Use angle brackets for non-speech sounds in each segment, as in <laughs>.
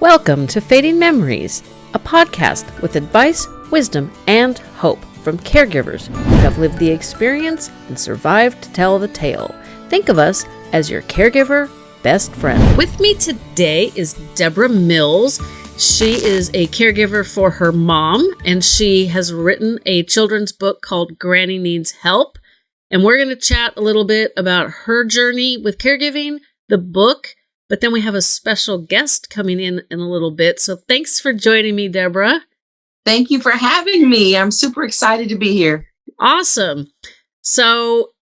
Welcome to Fading Memories, a podcast with advice, wisdom, and hope from caregivers who have lived the experience and survived to tell the tale. Think of us as your caregiver best friend. With me today is Deborah Mills. She is a caregiver for her mom, and she has written a children's book called Granny Needs Help. And we're going to chat a little bit about her journey with caregiving, the book, but then we have a special guest coming in in a little bit. So thanks for joining me, Deborah. Thank you for having me. I'm super excited to be here. Awesome. So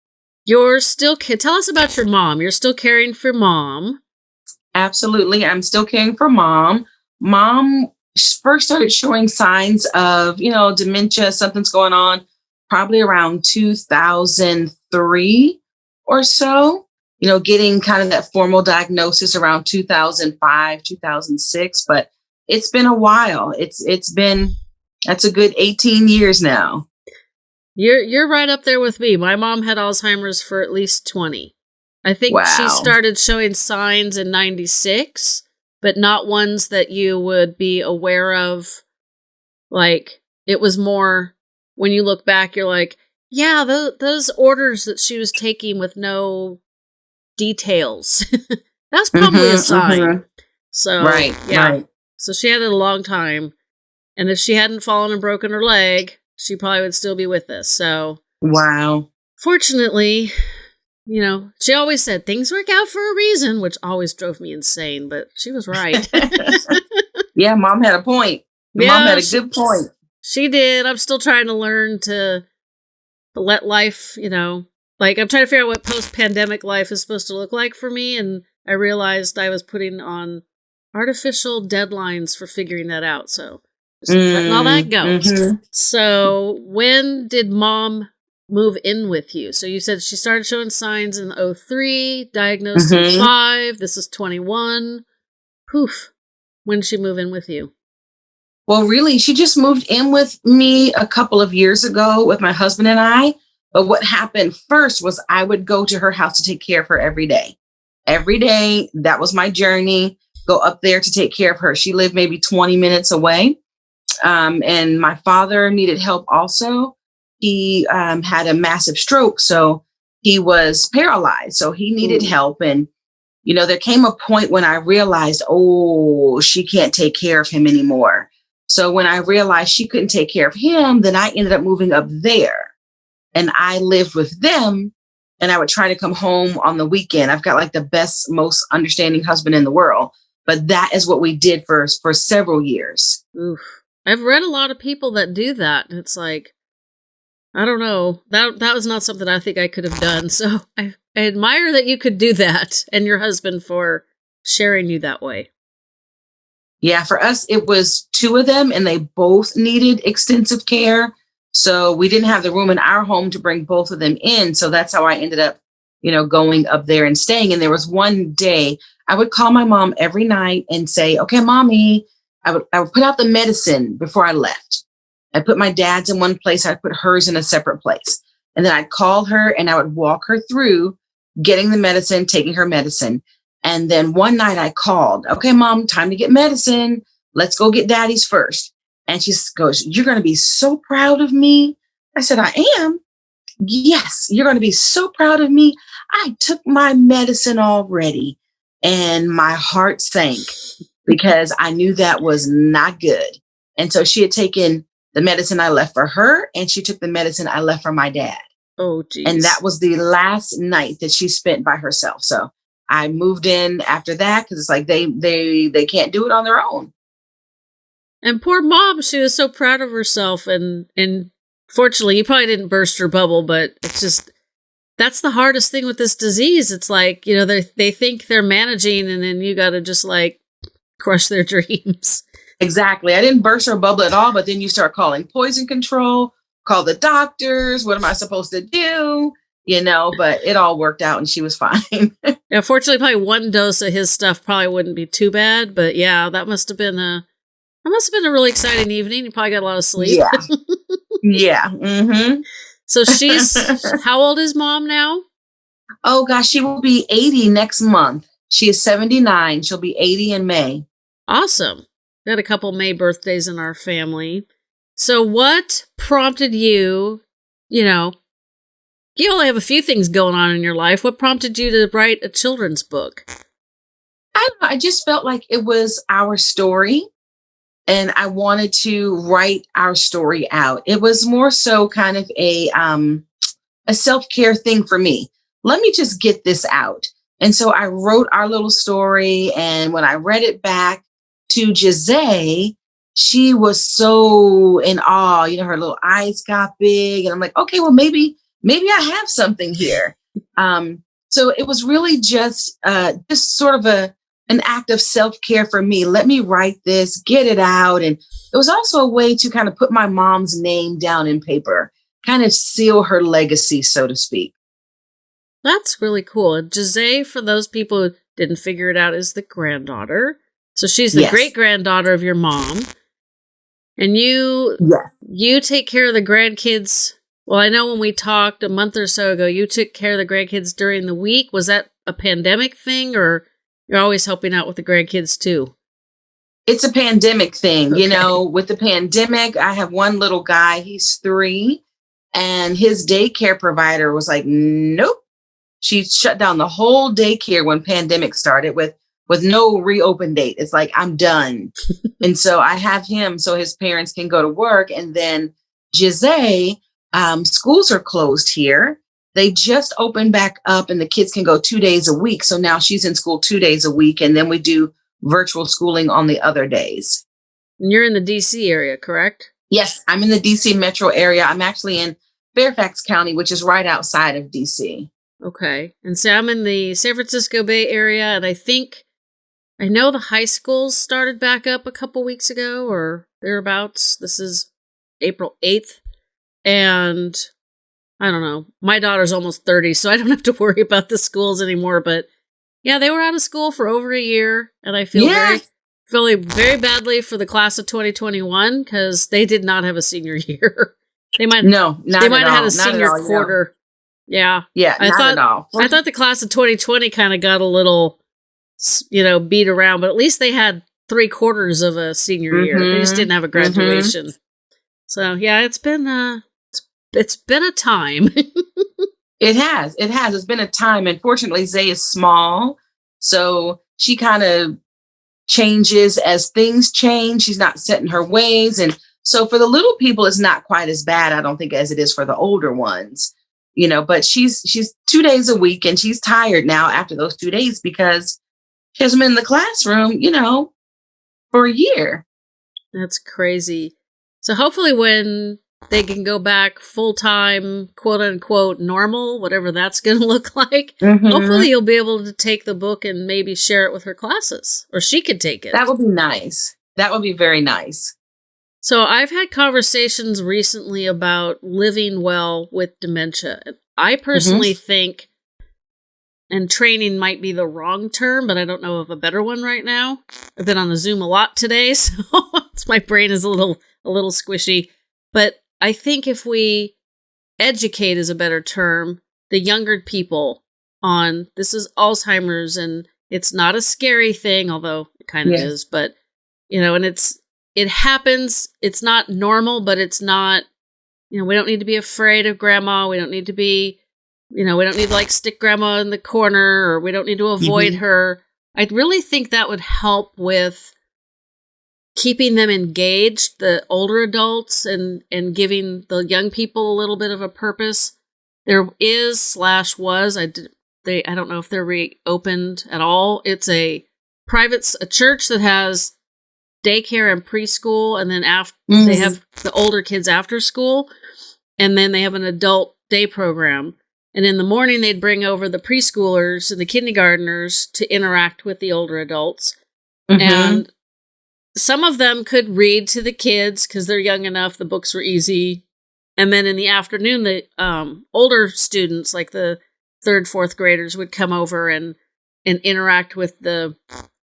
you're still tell us about your mom. You're still caring for mom. Absolutely. I'm still caring for mom. Mom first started showing signs of, you know, dementia, something's going on probably around 2003 or so you know, getting kind of that formal diagnosis around 2005, 2006, but it's been a while. It's it's been that's a good 18 years now. You're you're right up there with me. My mom had Alzheimer's for at least 20. I think wow. she started showing signs in 96, but not ones that you would be aware of. Like it was more when you look back you're like, yeah, those, those orders that she was taking with no details. <laughs> That's probably mm-hmm, a sign. Mm-hmm. So right, yeah. Right. So she had it a long time, and if she hadn't fallen and broken her leg, she probably would still be with us. So wow. Fortunately, you know, she always said things work out for a reason, which always drove me insane. But she was right. <laughs> <laughs> yeah, mom had a point. Yeah, mom had a good point. She did. I'm still trying to learn to, to let life, you know, like I'm trying to figure out what post-pandemic life is supposed to look like for me, and I realized I was putting on artificial deadlines for figuring that out. So just mm, letting all that go. Mm-hmm. So when did mom move in with you? So you said she started showing signs in 03, diagnosed mm-hmm. in 5, this is 21. Poof. When did she move in with you? Well, really, she just moved in with me a couple of years ago with my husband and I. But what happened first was I would go to her house to take care of her every day. Every day, that was my journey. Go up there to take care of her. She lived maybe 20 minutes away. Um, and my father needed help also. He um, had a massive stroke, so he was paralyzed. So he needed Ooh. help. And, you know, there came a point when I realized, oh, she can't take care of him anymore. So when I realized she couldn't take care of him, then I ended up moving up there and I lived with them and I would try to come home on the weekend. I've got like the best, most understanding husband in the world. But that is what we did for for several years. Oof. I've read a lot of people that do that. It's like I don't know. That that was not something I think I could have done. <laughs> So I, I admire that you could do that and your husband for sharing you that way. Yeah, for us it was two of them and they both needed extensive care. So we didn't have the room in our home to bring both of them in. So that's how I ended up, you know, going up there and staying. And there was one day I would call my mom every night and say, okay, mommy, I would, I would put out the medicine before I left. I put my dad's in one place. I'd put hers in a separate place. And then I'd call her and I would walk her through getting the medicine, taking her medicine. And then one night I called, okay, mom, time to get medicine. Let's go get daddy's first. And she goes, You're going to be so proud of me. I said, I am. Yes, you're going to be so proud of me. I took my medicine already and my heart sank because I knew that was not good. And so she had taken the medicine I left for her and she took the medicine I left for my dad. Oh, geez. And that was the last night that she spent by herself. So I moved in after that because it's like they they they can't do it on their own. And poor mom, she was so proud of herself and and fortunately you probably didn't burst her bubble, but it's just that's the hardest thing with this disease. It's like, you know, they they think they're managing and then you got to just like crush their <laughs> dreams. Exactly. I didn't burst her bubble at all, but then you start calling poison control, call the doctors, what am I supposed to do? You know, but it all worked out and she was <laughs> fine. yeah, fortunately probably one dose of his stuff probably wouldn't be too bad, but yeah, that must have been a that must have been a really exciting evening. You probably got a lot of sleep. Yeah. <laughs> yeah. Mm-hmm. So she's <laughs> how old is mom now? Oh gosh, she will be 80 next month. She is 79. She'll be 80 in May. Awesome. We had a couple May birthdays in our family. So, what prompted you, you know, you only have a few things going on in your life. What prompted you to write a children's book? I don't. I just felt like it was our story and I wanted to write our story out. It was more so kind of a um a self-care thing for me. Let me just get this out. And so I wrote our little story and when I read it back to Jose, she was so in awe. You know, her little eyes got big and I'm like, "Okay, well maybe maybe I have something here." Um so it was really just uh just sort of a an act of self-care for me. Let me write this, get it out. And it was also a way to kind of put my mom's name down in paper, kind of seal her legacy, so to speak. That's really cool. And Jose, for those people who didn't figure it out, is the granddaughter. So she's the Yes. great granddaughter of your mom. And you Yes. you take care of the grandkids. Well, I know when we talked a month or so ago, you took care of the grandkids during the week. Was that a pandemic thing or you're always helping out with the grandkids too? It's a pandemic thing, you know, with the pandemic, I have one little guy, he's three, and his daycare provider was like, nope. She shut down the whole daycare when pandemic started with with no reopen date. It's like I'm done. <laughs> and so I have him so his parents can go to work. And then Jose, um, schools are closed here. They just opened back up and the kids can go two days a week. So now she's in school two days a week. And then we do virtual schooling on the other days. And you're in the DC area, correct? Yes, I'm in the DC metro area. I'm actually in Fairfax County, which is right outside of DC. Okay. And so I'm in the San Francisco Bay Area, and I think I know the high schools started back up a couple weeks ago or thereabouts. This is April 8th. And I don't know. My daughter's almost 30, so I don't <laughs> have to worry about the schools anymore. But yeah, they were out of school for over a year, and I feel Yeah. very feeling very badly for the class of 2021 because they did not have a senior <laughs> year. they might No, not they might have had a senior all, yeah. quarter. Yeah. Yeah, I not thought- at all. I thought the class of 2020 kind of got a little, you know, beat around, but at least they had three quarters of a senior year. They just Mhm, didn't have a graduation. So yeah, it's been uh, it's, been a time. <laughs> It has. It has. It's been a time. Unfortunately, Zay is small. So she kind of changes as things change. She's not set in her ways. And so for the little people, it's not quite as bad, I don't think, as it is for the older ones. You know, but she's she's two days a week and she's tired now after those two days because she hasn't been in the classroom, you know, for a year. That's crazy. So hopefully, when they can go back full time, quote unquote, normal, whatever that's <laughs> going to look like. Mhm. Hopefully, you'll be able to take the book and maybe share it with her classes, or she could take it. that would be nice. That would be very nice. So I've had conversations recently about living well with dementia. I personally think, and training might be the wrong term, but I don't know of a better one right now. I've been on the Zoom a lot today, <laughs> so <laughs> my brain is a little a little squishy. But I think if we educate is a better term, the younger people on this is Alzheimer's and it's not a scary thing, although it kind of is, but you know, and it's it happens. It's not normal, but it's not, you know, we don't need to be afraid of grandma. We don't need to be, you know, we don't need to like stick grandma in the corner or we don't need to avoid Mhm. her. I really think that would help with keeping them engaged, the older adults, and and giving the young people a little bit of a purpose. There is slash was I did, they I don't know if they're reopened at all. It's a private a church that has daycare and preschool, and then after they Mhm. have the older kids after school, and then they have an adult day program. And in the morning, they'd bring over the preschoolers and the kindergartners to interact with the older adults. Mhm. And some of them could read to the kids because they're young enough. The books were easy. And then in the afternoon, the um, older students, like the third, fourth graders, would come over and and interact with the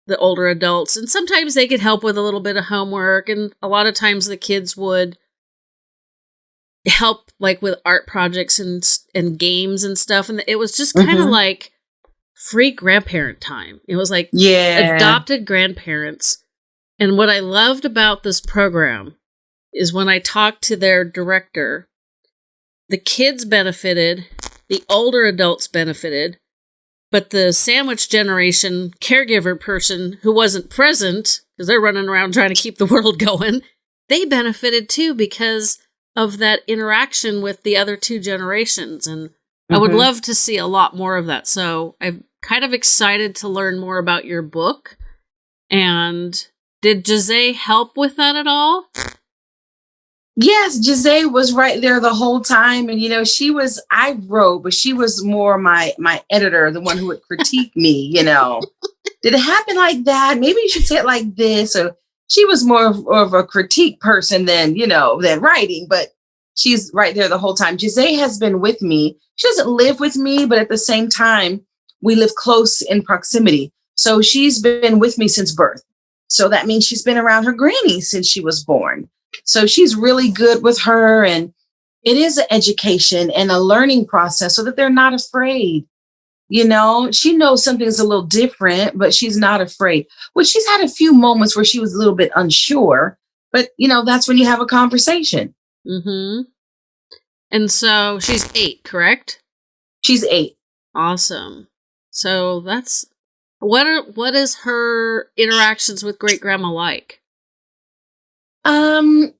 the older adults. And sometimes they could help with a little bit of homework. And a lot of times the kids would help like with art projects and and games and stuff. And it was just kind of Mhm. like free grandparent time. It was like yeah. adopted grandparents And what I loved about this program is when I talked to their director, the kids benefited, the older adults benefited, but the sandwich generation caregiver person who wasn't present, because they're running around trying to keep the <laughs> world going, they benefited too because of that interaction with the other two generations. And mm-hmm. I would mm-hmm. love to see a lot more of that. So I'm kind of excited to learn more about your book. And did Jose help with that at all? Yes, Jose was right there the whole time, and you know she was. I wrote, but she was more my my editor, the one who would critique me. You know, <laughs> did it happen like that? Maybe you should say it like this. Or she was more of, of a critique person than you know than writing, but she's right there the whole time. Jose has been with me. She doesn't live with me, but at the same time, we live close in proximity. So she's been with me since birth. So that means she's been around her granny since she was born. So she's really good with her. And it is an education and a learning process so that they're not afraid. You know, she knows something's a little different, but she's not afraid. Well, she's had a few moments where she was a little bit unsure, but you know, that's when you have a conversation. Mm-hmm. And so she's eight, correct? She's eight. Awesome. So that's what are what is her interactions with great grandma like? Um,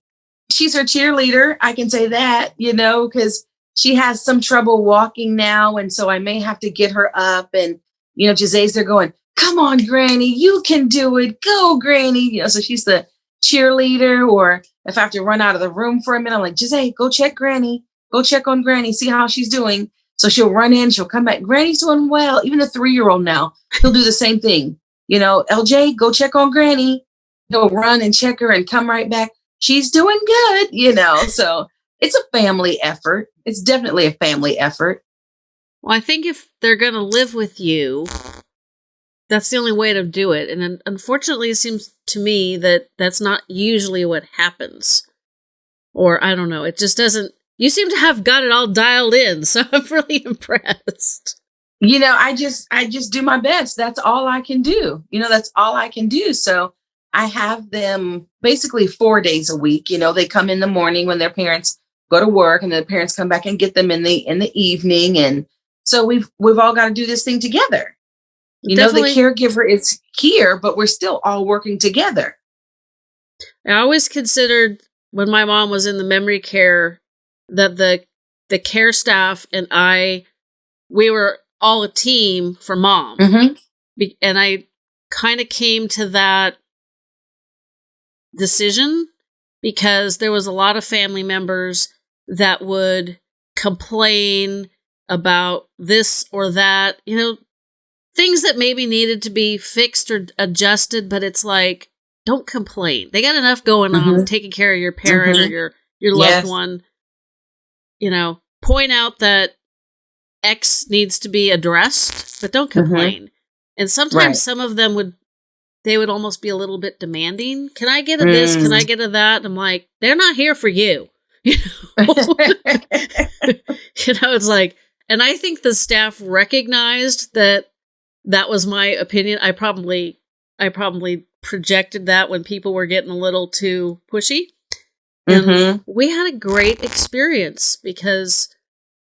she's her cheerleader. I can say that, you know, because she has some trouble walking now. And so I may have to get her up. And, you know, Jose's there going, come on, Granny, you can do it. Go, Granny. You know, so she's the cheerleader. Or if I have to run out of the room for a minute, I'm like, Jose, go check Granny. Go check on Granny, see how she's doing. So she'll run in, she'll come back. Granny's doing well. Even a three year old now, he'll do the same thing. You know, LJ, go check on Granny he'll run and check her and come right back. She's doing good, you know. So it's a family effort. It's definitely a family effort. Well, I think if they're going to live with you, that's the only way to do it. And unfortunately, it seems to me that that's not usually what happens. Or I don't know. It just doesn't. You seem to have got it all dialed in, so <laughs> I'm really impressed. You know, I just I just do my best. That's all I can do. You know, that's all I can do. So I have them basically four days a week. You know, they come in the morning when their parents go to work and the parents come back and get them in the in the evening. And so we've we've all got to do this thing together. You Definitely. know, the caregiver is here, but we're still all working together. I always considered when my mom was in the memory care that the the care staff and I we were all a team for mom. Mm-hmm. And I kind of came to that decision because there was a lot of family members that would complain about this or that, you know, things that maybe needed to be fixed or adjusted, but it's like, don't complain. They got enough going mm-hmm. on taking care of your parent mm-hmm. or your your loved yes. one. You know, point out that X needs to be addressed, but don't mm-hmm. complain. Mm-hmm. And sometimes right. some of them would they would almost be a little bit demanding. Can I get a this? Can I mm. get a that? I'm like, they're not here for you. <laughs> You know? <laughs> you know, it's like, and I think the staff recognized that that was my opinion. I probably, I probably projected that when people were getting a little too pushy. And mm-hmm. we had a great experience because,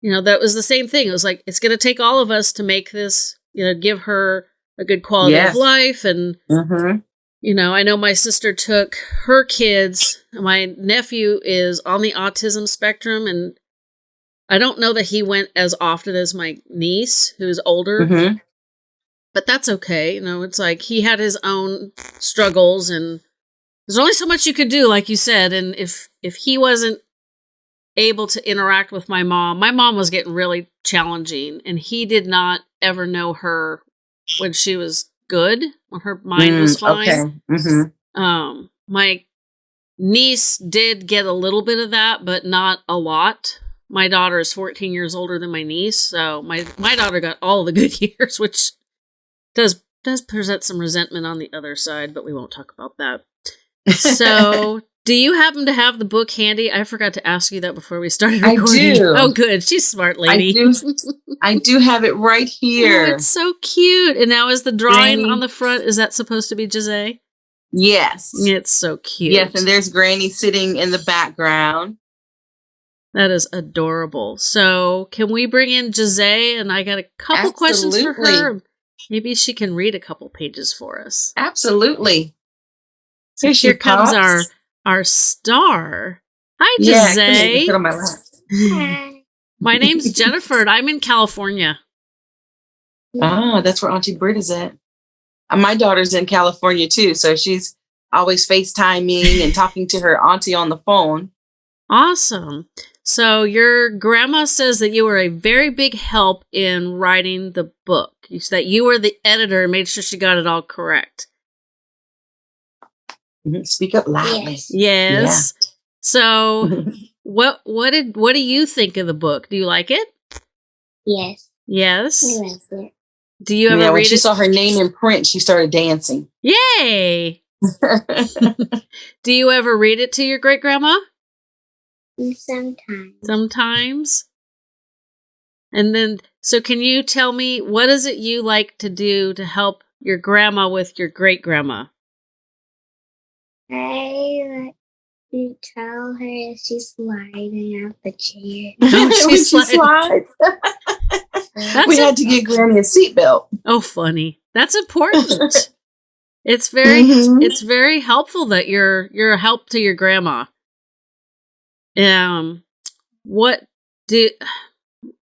you know, that was the same thing. It was like, it's going to take all of us to make this, you know, give her a good quality yes. of life and mm-hmm. you know i know my sister took her kids my nephew is on the autism spectrum and i don't know that he went as often as my niece who's older mm-hmm. but that's okay you know it's like he had his own struggles and there's only so much you could do like you said and if if he wasn't able to interact with my mom my mom was getting really challenging and he did not ever know her when she was good, when her mind mm, was fine. Okay. Mm-hmm. Um, my niece did get a little bit of that, but not a lot. My daughter is 14 years older than my niece, so my my daughter got all the <laughs> good years, which does does present some resentment on the other side, but we won't talk about that. So, <laughs> do you happen to have the book handy? I forgot to ask you that before we started recording. I do. Oh, good. She's smart lady. I do, I do have it right <laughs> oh, here. Oh, it's so cute. And now is the drawing on the front, is that supposed to be Jose? Yes. It's so cute. Yes, and there's Granny sitting in the background. That is adorable. So, can we bring in Jose? And I got a couple questions for her. Maybe she can read a couple pages for us. Absolutely. So Here's here comes our our star. Hi, Yeah, Jose. can sit on my lap. Hi. <laughs> My name's Jennifer, and I'm in California. <laughs> Ah, that's where Auntie Britta's at. Uh, my daughter's in California too, so she's always FaceTiming and talking to her auntie on the phone. Awesome. So your grandma says that you were a very big help in writing the book. You said that you were the editor and made sure she got it all correct. Mhm, Speak up loudly. Yes. Yes. So <laughs> what what did what do you think of the book? Do you like it? Yes. Yes. I love it. Do you ever yeah, when read she it? saw her name in print, she started dancing. Yay! <laughs> Do you ever read it to your great grandma? Sometimes. Sometimes. And then, so can you tell me what is it you like to do to help your grandma with your great grandma? I like to tell her if she's sliding out the chair. <laughs> Oh, <laughs> When she sliding. slides. We had to get Granny a seatbelt. Oh, funny. That's important. <laughs> it's very, Mhm. it's very helpful that you're you're a help to your grandma. Um, what do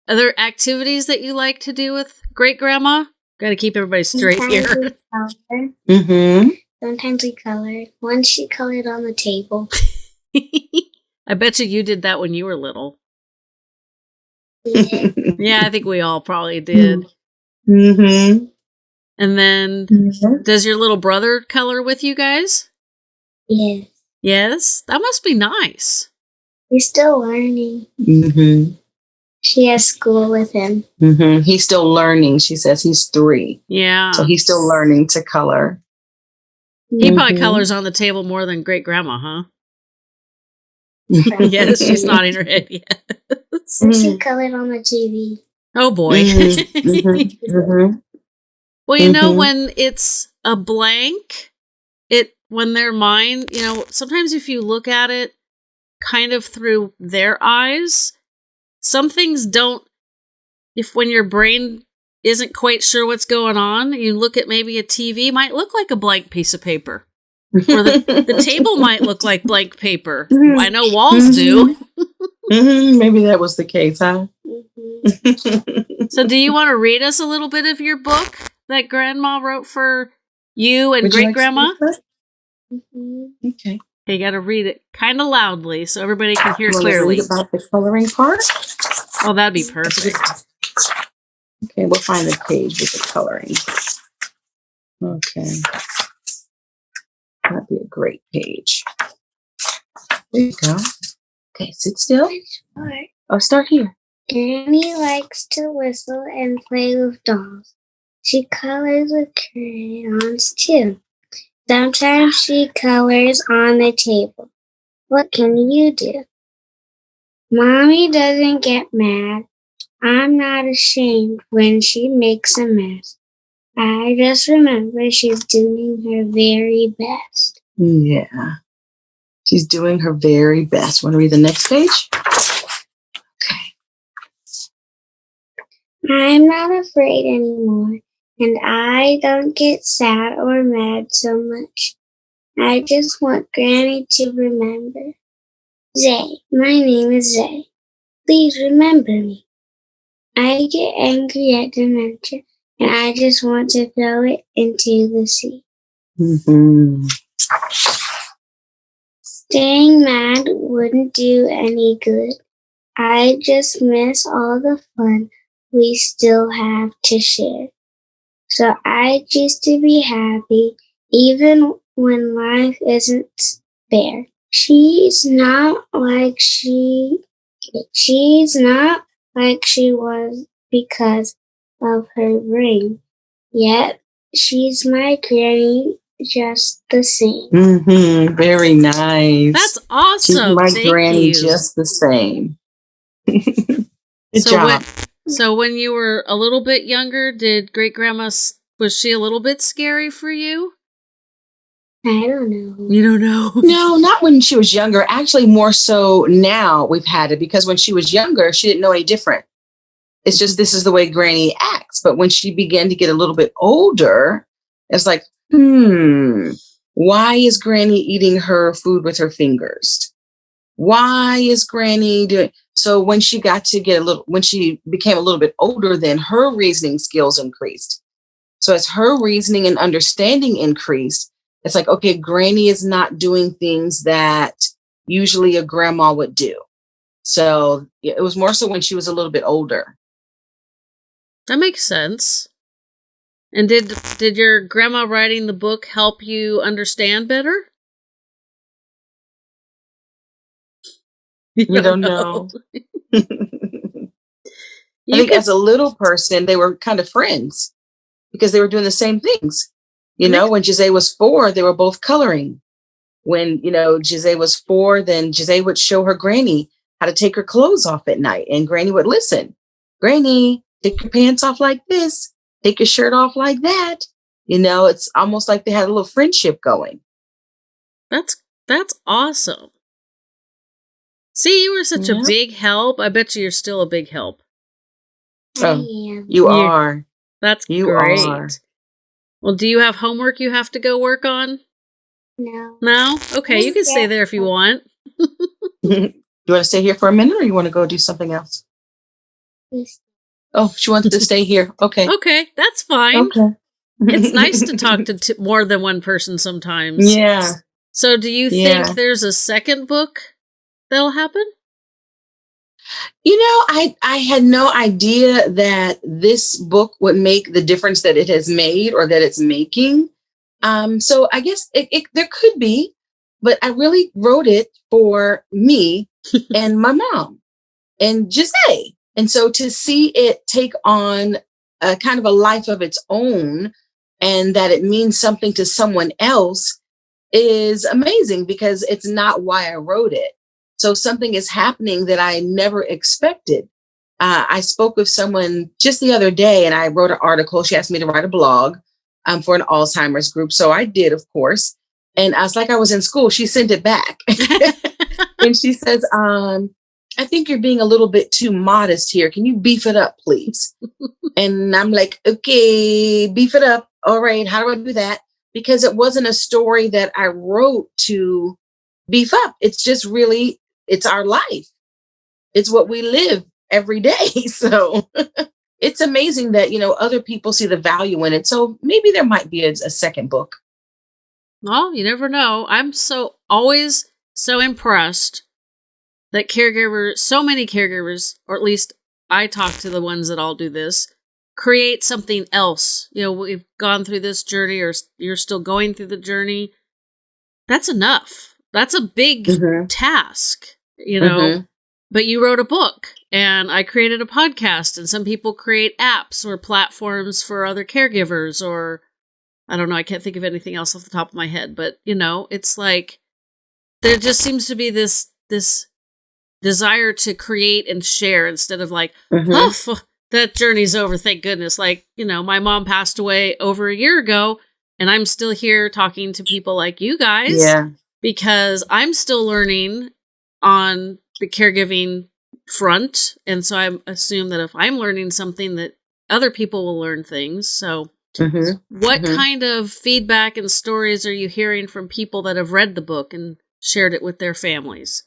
are there activities that you like to do with great grandma? Got to keep everybody straight here. we color. Mm-hmm. Sometimes we colored. Once she colored on the table. <laughs> I bet you you did that when you were little. Yeah. <laughs> Yeah, I think we all probably did. mm-hmm. And then, does your little brother color with you guys? yes. Yes, that must be nice. He's still learning. Mm-hmm. She has school with him. Mm-hmm. He's still learning. She says he's three, Yeah, so he's still learning to color. He probably Mhm. colors on the table more than great grandma, huh? yes, she's <laughs> nodding her head. <laughs> Yes. She colored on the TV. Oh boy. Mhm, <laughs> mhm, mhm. Well, you know, when it's a blank, it when they're mine, you know, sometimes if you look at it kind of through their eyes, some things don't if when your brain isn't quite sure what's going on, you look at maybe a TV might look like a blank piece of paper. Or the, the <laughs> table might look like blank paper. Mhm. I know walls do. Mhm, <laughs> Maybe that was the case, huh? Mhm. So do you want to read us a little bit of your book that grandma wrote for you and great grandma? speak first? Mhm. Okay. You got to read it kind of loudly so everybody can hear You wanna clearly. read about the coloring part. Oh, that'd be perfect. Okay, we'll find the page with the coloring. Okay. That'd be a great page. There you go. Okay, sit still. Part? Oh, start here. Granny likes to whistle and play with dolls. She colors with crayons too. Sometimes she colors on the table. What can you do? Mommy doesn't get mad. I'm not ashamed when she makes a mess. I just remember she's doing her very best. Yeah. She's doing her very best. Want to read the next page? Okay. I'm not afraid anymore, and I don't get sad or mad so much. I just want Granny to remember. Zay, my name is Zay. Please remember me. I get angry at dementia, and I just want to throw it into the sea. Mm-hmm. Staying mad wouldn't do any good. I just miss all the fun we still have to share. So I choose to be happy even when life isn't fair. She's not like she she's not like she was because of her ring. Yet she's my granny just the same. Mm-hmm. Very nice. That's awesome. She's my Thank granny you. just the same. <laughs> Good so job. when so when you were a little bit younger, did great grandma was she a little bit scary for you? I don't know. You don't know. <laughs> No, not when she was younger. Actually, more so now we've had it because when she was younger, she didn't know any different. It's just this is the way Granny acts. But when she began to get a little bit older, it's like, hmm, why is Granny eating her food with her fingers? Why is Granny doing? So when she got to get a little, when she became a little bit older, then her reasoning skills increased. So as her reasoning and understanding increased, it's like, okay, Granny is not doing things that usually a grandma would do. So it was more so when she was a little bit older. That makes sense. And did did your grandma writing the book help you understand better? <laughs> You, don't, know. <laughs> I think as a little person, they were kind of friends because they were doing the same things. You know, when Jose was four, they were both coloring. When, you know, Jose was four, then Jose would show her granny how to take her clothes off at night. And granny would listen. Granny, take your pants off like this, take your shirt off like that. You know, it's almost like they had a little friendship going. That's that's awesome. See, you were such yeah. a big help. I bet you you're still a big help. Oh, you are. That's you great. Are. Well, do you have homework you have to go work on? No. No? Okay, you can stay there if you want. <laughs> you want to stay here for a minute or you want to go do something else? Yes. Oh, she wants to stay here. Okay. Okay, that's fine. Okay. it's nice to talk to <laughs> t- more than one person sometimes. Yeah. So, do you yeah. think there's a second book that'll happen? You know, I I had no idea that this book would make the difference that it has made or that it's making. Um, so I guess it, it, there could be, but I really wrote it for me <laughs> and my mom and Jose. And so to see it take on a kind of a life of its own and that it means something to someone else is amazing because it's not why I wrote it. So something is happening that I never expected. Uh, I spoke with someone just the other day and I wrote an article. She asked me to write a blog um, for an Alzheimer's group. So I did, of course. And I was like, I was in school. She sent it back. <laughs> and she says, um, I think you're being a little bit too modest here. Can you beef it up, please? and I'm like, okay, beef it up. All right. How do I do that? Because it wasn't a story that I wrote to beef up. It's just really it's our life. It's what we live every day. <laughs> So it's amazing that, you know, other people see the value in it. So maybe there might be a, a second book. Well, you never know. I'm so always so impressed that caregivers, so many caregivers, or at least I talk to the ones that all do this, create something else. You know, we've gone through this journey, or you're still going through the journey. That's enough. That's a big mm-hmm. task you know. Mm-hmm. But you wrote a book and I created a podcast and some people create apps or platforms for other caregivers or I don't know, I can't think of anything else off the top of my head, but you know, it's like there just seems to be this this desire to create and share instead of like, mm-hmm. oh, that journey's over, thank goodness. Like, you know, my mom passed away over a year ago and I'm still here talking to people like you guys. Yeah. Because I'm still learning on the caregiving front. And so I assume that if I'm learning something, that other people will learn things. So, mm-hmm. what mm-hmm. kind of feedback and stories are you hearing from people that have read the book and shared it with their families?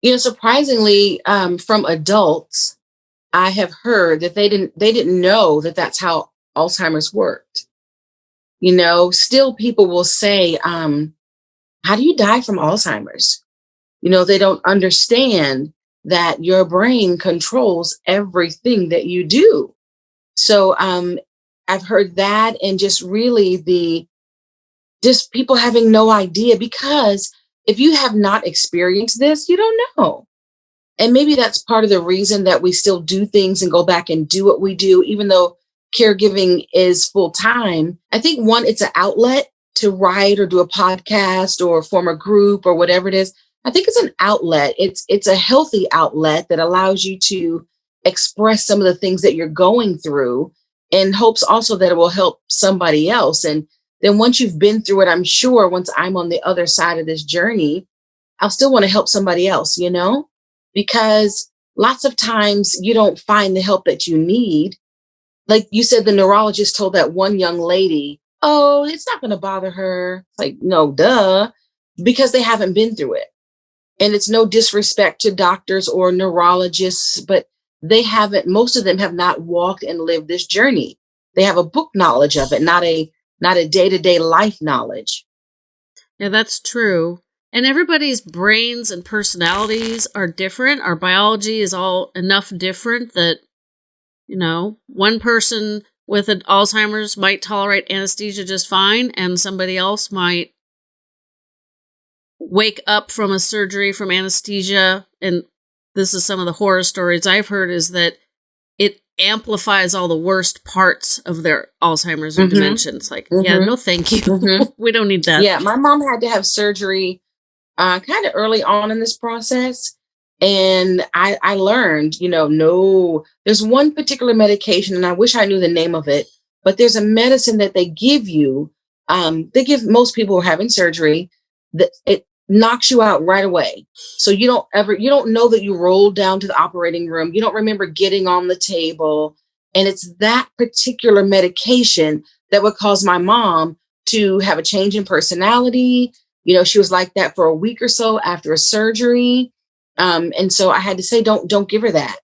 You know, surprisingly, um, from adults, I have heard that they didn't they didn't know that that's how Alzheimer's worked. You know, still people will say, um, "How do you die from Alzheimer's?" You know, they don't understand that your brain controls everything that you do. So um, I've heard that and just really the just people having no idea because if you have not experienced this, you don't know. And maybe that's part of the reason that we still do things and go back and do what we do, even though caregiving is full time. I think one, it's an outlet to write or do a podcast or form a group or whatever it is. I think it's an outlet. It's it's a healthy outlet that allows you to express some of the things that you're going through in hopes also that it will help somebody else. And then once you've been through it, I'm sure once I'm on the other side of this journey, I'll still want to help somebody else, you know? Because lots of times you don't find the help that you need. Like you said, the neurologist told that one young lady, oh, it's not going to bother her. Like, no, duh, because they haven't been through it. And it's no disrespect to doctors or neurologists, but they haven't, most of them have not walked and lived this journey. They have a book knowledge of it, not a not a day-to-day life knowledge. Yeah, that's true. And everybody's brains and personalities are different. Our biology is all enough different that, you know, one person with an Alzheimer's might tolerate anesthesia just fine, and somebody else might wake up from a surgery from anesthesia. And this is some of the horror stories I've heard is that it amplifies all the worst parts of their Alzheimer's or mm-hmm. dementia. It's like, mm-hmm. yeah, no, thank you. Mm-hmm. <laughs> we don't need that. Yeah, my mom had to have surgery uh, kind of early on in this process. And I, I learned, you know, no, there's one particular medication, and I wish I knew the name of it, but there's a medicine that they give you. Um, they give most people who are having surgery that it knocks you out right away. So you don't ever, you don't know that you rolled down to the operating room. You don't remember getting on the table. And it's that particular medication that would cause my mom to have a change in personality. You know, she was like that for a week or so after a surgery. Um, and so I had to say, don't, don't give her that.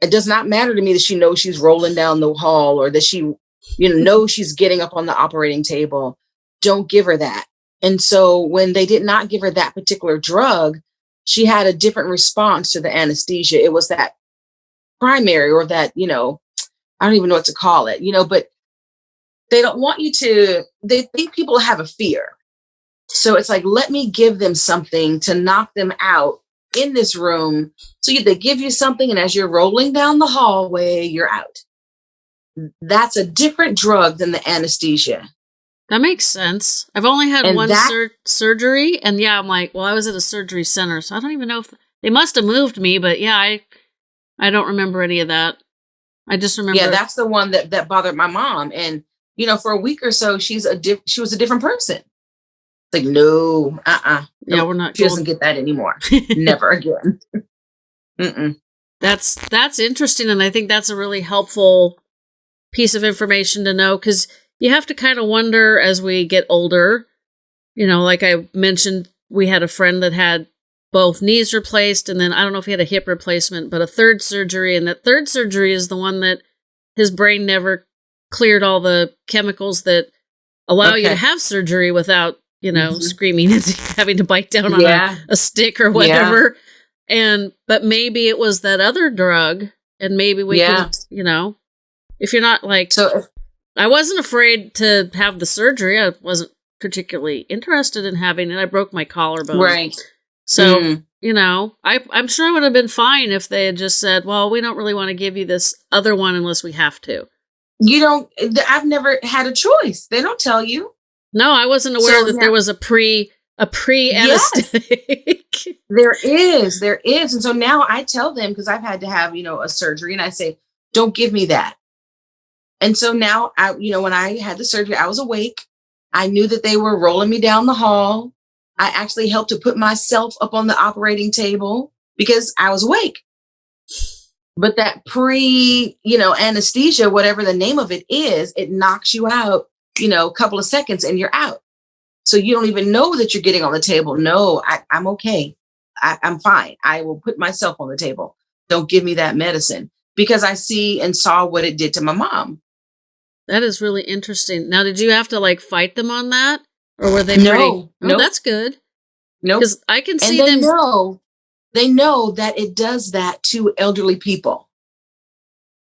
It does not matter to me that she knows she's rolling down the hall or that she, you know, knows she's getting up on the operating table. Don't give her that and so when they did not give her that particular drug, she had a different response to the anesthesia. It was that primary or that, you know, I don't even know what to call it, you know, but they don't want you to, they think people have a fear. So it's like, let me give them something to knock them out in this room. So they give you something, and as you're rolling down the hallway, you're out. That's a different drug than the anesthesia. That makes sense. I've only had and one that, sur- surgery, and yeah, I'm like, well, I was at a surgery center, so I don't even know if they must have moved me, but yeah, I I don't remember any of that. I just remember. Yeah, that's the one that that bothered my mom, and you know, for a week or so, she's a diff- she was a different person. It's like, no, uh, uh-uh, uh yeah, we're not. She doesn't get that anymore. <laughs> Never again. Mm-mm. That's that's interesting, and I think that's a really helpful piece of information to know because you have to kind of wonder as we get older. You know, like I mentioned, we had a friend that had both knees replaced, and then I don't know if he had a hip replacement, but a third surgery. And that third surgery is the one that his brain never cleared all the chemicals that allow okay. you to have surgery without, you know, mm-hmm. screaming <laughs> and having to bite down on yeah. a, a, stick or whatever. Yeah. And, but maybe it was that other drug, and maybe we yeah. can, you know, if you're not like so I wasn't afraid to have the surgery. I wasn't particularly interested in having it. I broke my collarbone. Right. So, mm. you know, I, I'm sure I would have been fine if they had just said, well, we don't really want to give you this other one unless we have to. You don't, I've never had a choice. They don't tell you. No, I wasn't aware so, that yeah. there was a pre a pre anesthetic. Yes. there is, there is. And so now I tell them because I've had to have, you know, a surgery and I say, don't give me that. And so now I, you know, when I had the surgery, I was awake. I knew that they were rolling me down the hall. I actually helped to put myself up on the operating table because I was awake. But that pre, you know, anesthesia, whatever the name of it is, it knocks you out, you know, a couple of seconds and you're out. So you don't even know that you're getting on the table. No, I, am okay. I, I'm fine. I will put myself on the table. Don't give me that medicine because I see and saw what it did to my mom. That is really interesting. Now, did you have to like fight them on that, or were they no? Pretty, oh, nope. that's good. No, nope. because I can see and they them. Know, they know that it does that to elderly people.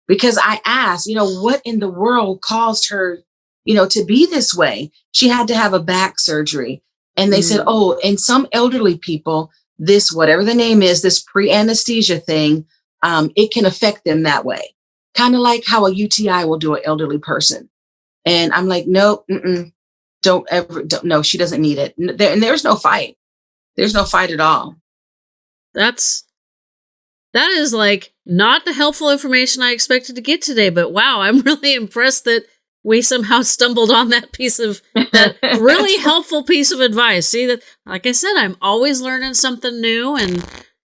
Because I asked, you know, what in the world caused her, you know, to be this way? She had to have a back surgery, and they mm. said, oh, in some elderly people, this whatever the name is, this pre anesthesia thing, um, it can affect them that way kind of like how a UTI will do an elderly person. And I'm like, nope, don't ever, don't, no, she doesn't need it. There, and there's no fight. There's no fight at all. That's, that is like not the helpful information I expected to get today, but wow, I'm <laughs> really impressed that we somehow stumbled on that piece of that really <laughs> helpful piece of advice. See that, like I said, I'm always learning something new and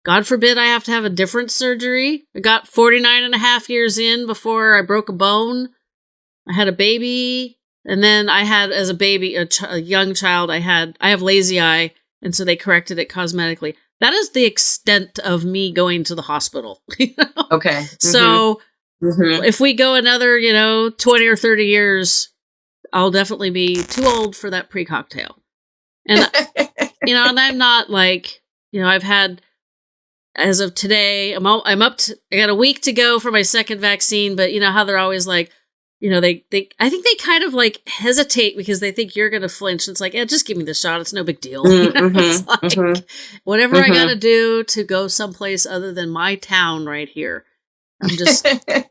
God forbid I have to have a different surgery. I got 49 and a half years in before I broke a bone. I had a baby and then I had as a baby, a, ch- a young child, I had, I have lazy eye. And so they corrected it cosmetically. That is the extent of me going to the hospital. <laughs> you know? Okay. Mm-hmm. So Mhm. if we go another, you know, 20 or 30 years, I'll definitely be too old for that pre cocktail. And, <laughs> you know, and I'm not like, you know, I've had, as of today, I'm, all, I'm up to, I got a week to go for my second vaccine, but you know how they're always like, you know, they, they, I think they kind of like hesitate because they think you're going to flinch. It's like, yeah, just give me the shot. It's no big deal. <laughs> You know, it's like, mhm. whatever I Mhm. got to do to go someplace other than my town right here. I'm just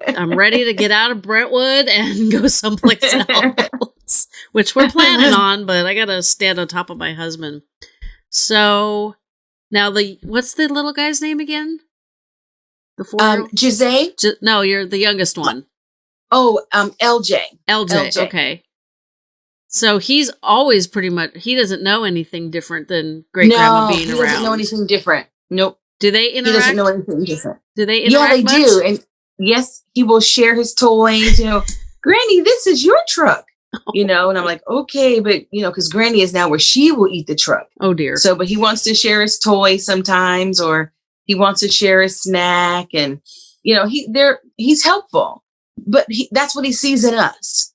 I'm ready to get out of Brentwood and <laughs> go someplace <laughs> else, which we're planning on, but I gotta stand on top of my husband. So now the what's the little guy's name again? The four. um, Jose. no, you're the youngest one, Oh, um, LJ. LJ. LJ. Okay. So he's always pretty much he doesn't know anything different than great grandma no, being he around. doesn't know anything different. Nope. Do they interact? He interact? doesn't know anything different. do they Yeah, they much? do. And yes, he will share his toys. You know, Granny, this is your truck. You know, and I'm like, okay, but you know, because Granny is now where she will eat the truck. Oh dear. So, but he wants to share his toy sometimes, or he wants to share his snack, and you know, he there he's helpful, but he, that's what he sees in us.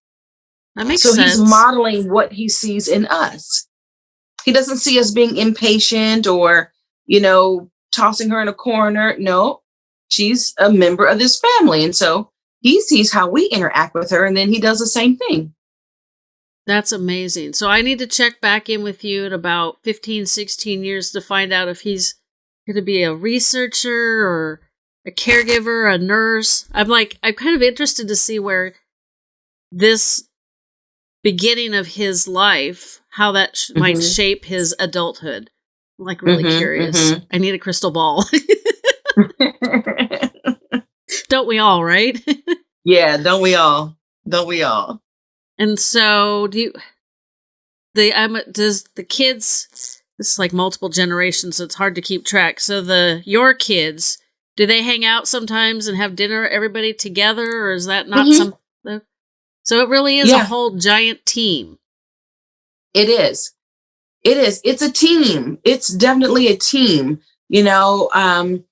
that makes so sense. he's modeling what he sees in us. He doesn't see us being impatient or you know tossing her in a corner. No, she's a member of this family, and so he sees how we interact with her, and then he does the same thing. That's amazing. So I need to check back in with you in about 15, 16 years to find out if he's going to be a researcher or a caregiver, a nurse. I'm like, I'm kind of interested to see where this beginning of his life, how that sh- might Mhm. shape his adulthood. I'm like really Mhm, curious. mhm. I need a crystal ball. <laughs> <laughs> Don't we all, right? <laughs> yeah, don't we all? Don't we all? And so, do you? The um, does the kids? This is like multiple generations, so it's hard to keep track. So the your kids, do they hang out sometimes and have dinner everybody together, or is that not Mhm. some? So it really is a whole giant team. It is. It is. It's a team. It's definitely a team. You know, um,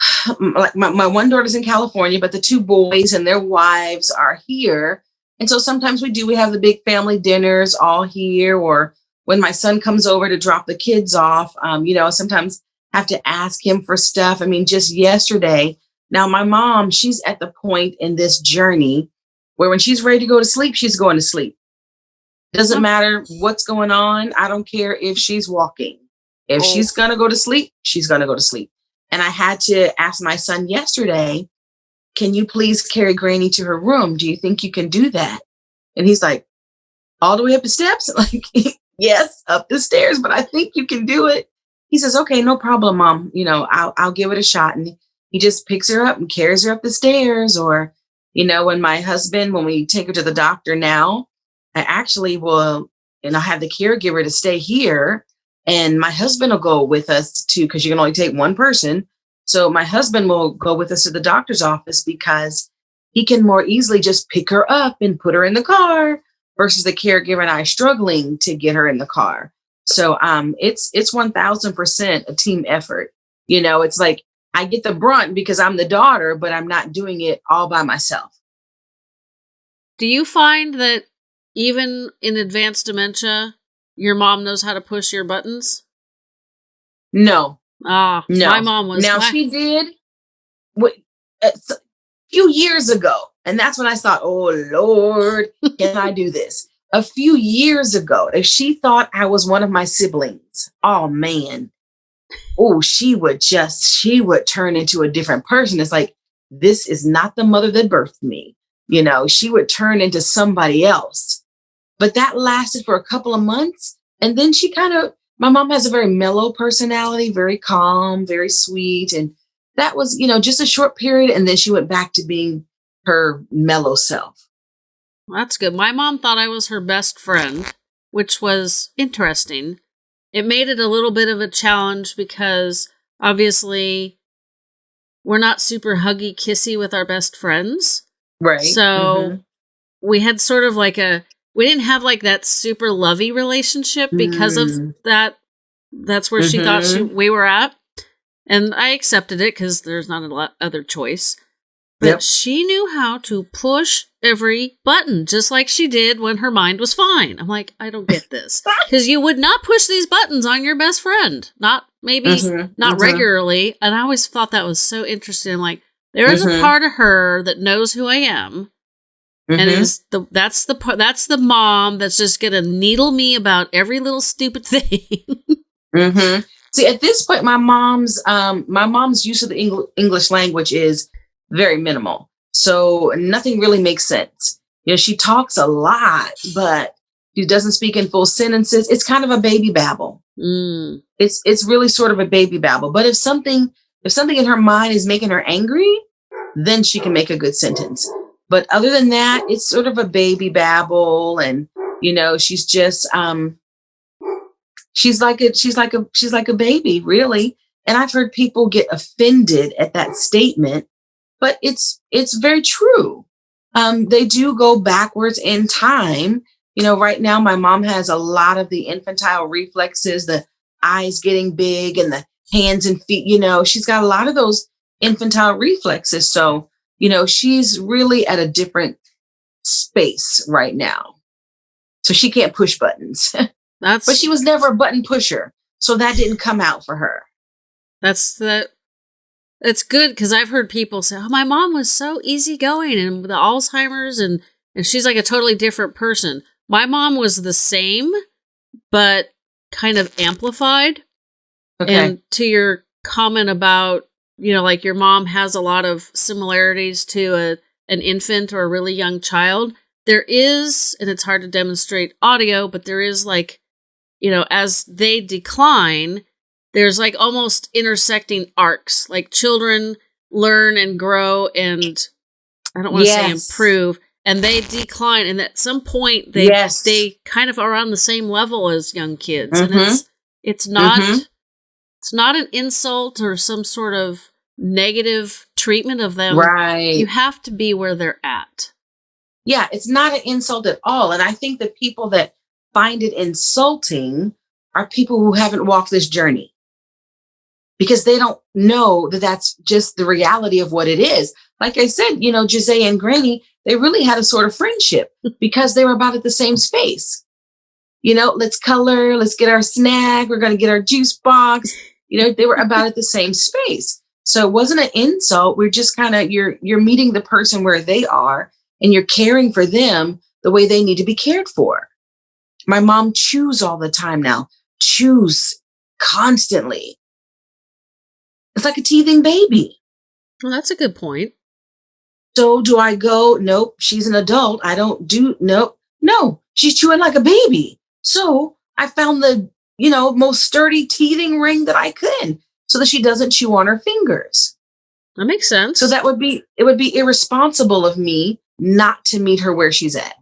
<sighs> like my, my one daughter's in California, but the two boys and their wives are here. And so sometimes we do, we have the big family dinners all here, or when my son comes over to drop the kids off, um, you know, sometimes have to ask him for stuff. I mean, just yesterday, now my mom, she's at the point in this journey where when she's ready to go to sleep, she's going to sleep. Doesn't matter what's going on. I don't care if she's walking. If Oh. she's going to go to sleep, she's going to go to sleep. And I had to ask my son yesterday, can you please carry Granny to her room? Do you think you can do that? And he's like, all the way up the steps? <laughs> Like, yes, up the stairs, but I think you can do it. He says, okay, no problem, mom. You know, I'll, I'll give it a shot. And he just picks her up and carries her up the stairs. Or, you know, when my husband, when we take her to the doctor now, I actually will, and I have the caregiver to stay here. And my husband will go with us too, because you can only take one person. So my husband will go with us to the doctor's office because he can more easily just pick her up and put her in the car versus the caregiver and I struggling to get her in the car. So um it's it's 1000% a team effort. You know, it's like I get the brunt because I'm the daughter, but I'm not doing it all by myself. Do you find that even in advanced dementia, your mom knows how to push your buttons? No, Ah, No. my mom was. now my- she did what a few years ago and that's when i thought oh lord can i do this? A few years ago if she thought i was one of my siblings. Oh man. Oh she would just she would turn into a different person. It's like this is not the mother that birthed me you know? She would turn into somebody else. But that lasted for a couple of months and then she kind of my mom has a very mellow personality, very calm, very sweet. And that was, you know, just a short period. And then she went back to being her mellow self. That's good. My mom thought I was her best friend, which was interesting. It made it a little bit of a challenge because obviously we're not super huggy kissy with our best friends. Right. So Mhm. we had sort of like a we didn't have like that super lovey relationship because Mm. of that that's where she thought she we were at and i accepted it because there's not a lot other choice but Yep. she knew how to push every button just like she did when her mind was fine i'm like i don't get <laughs> this because you would not push these buttons on your best friend not maybe Mhm. not Mhm. regularly and i always thought that was so interesting like there is a Mhm. part of her that knows who i am and Mhm. is the that's the part that's the mom that's just gonna needle me about every little stupid <laughs> thing. hmm See, at this point, my mom's um, my mom's use of the Engl- English language is very minimal, so nothing really makes sense. You know, she talks a lot, but she doesn't speak in full sentences. It's kind of a baby babble. mm. It's it's really sort of a baby babble. But if something if something in her mind is making her angry, then she can make a good sentence. But other than that, it's sort of a baby babble, and you know, she's just um, she's like a she's like a she's like a baby, really. And I've heard people get offended at that statement, but it's it's very true. Um, they do go backwards in time. You know, right now my mom has a lot of the infantile reflexes, the eyes getting big and the hands and feet, you know, she's got a lot of those infantile reflexes. So, you know, she's really at a different space right now. So she can't push buttons, <laughs> That's but she was never a button pusher. So that didn't come out for her. that's the it's good because I've heard people say, "Oh, my mom was so easygoing and the Alzheimer's and and she's like a totally different person." My mom was the same, but kind of amplified. Okay. And to your comment about, you know, like your mom has a lot of similarities to a an infant or a really young child, there is, and it's hard to demonstrate audio, but there is like, you know, as they decline, there's like almost intersecting arcs. Like children learn and grow and I don't want to say improve, and they decline, and at some point they yes. they kind of are on the same level as young kids and Mhm. it's it's not Mhm. It's not an insult or some sort of negative treatment of them right. you have to be where they're at yeah, it's not an insult at all. And I think the people that find it insulting are people who haven't walked this journey because they don't know that that's just the reality of what it is. Like I said, you know, Jose and Granny, they really had a sort of friendship <laughs> because they were about at the same space. You know, let's color, let's get our snack, we're going to get our juice box. You know, they were about at the same space. So it wasn't an insult. We're just kind of you're you're meeting the person where they are and you're caring for them the way they need to be cared for. My mom chews all the time now, chews constantly. It's like a teething baby. well that's a good point So do I go, nope, she's an adult. I don't do, nope. No, she's chewing like a baby. So I found the, you know, most sturdy teething ring that I could so that she doesn't chew on her fingers. that makes sense So that would be, it would be irresponsible of me not to meet her where she's at.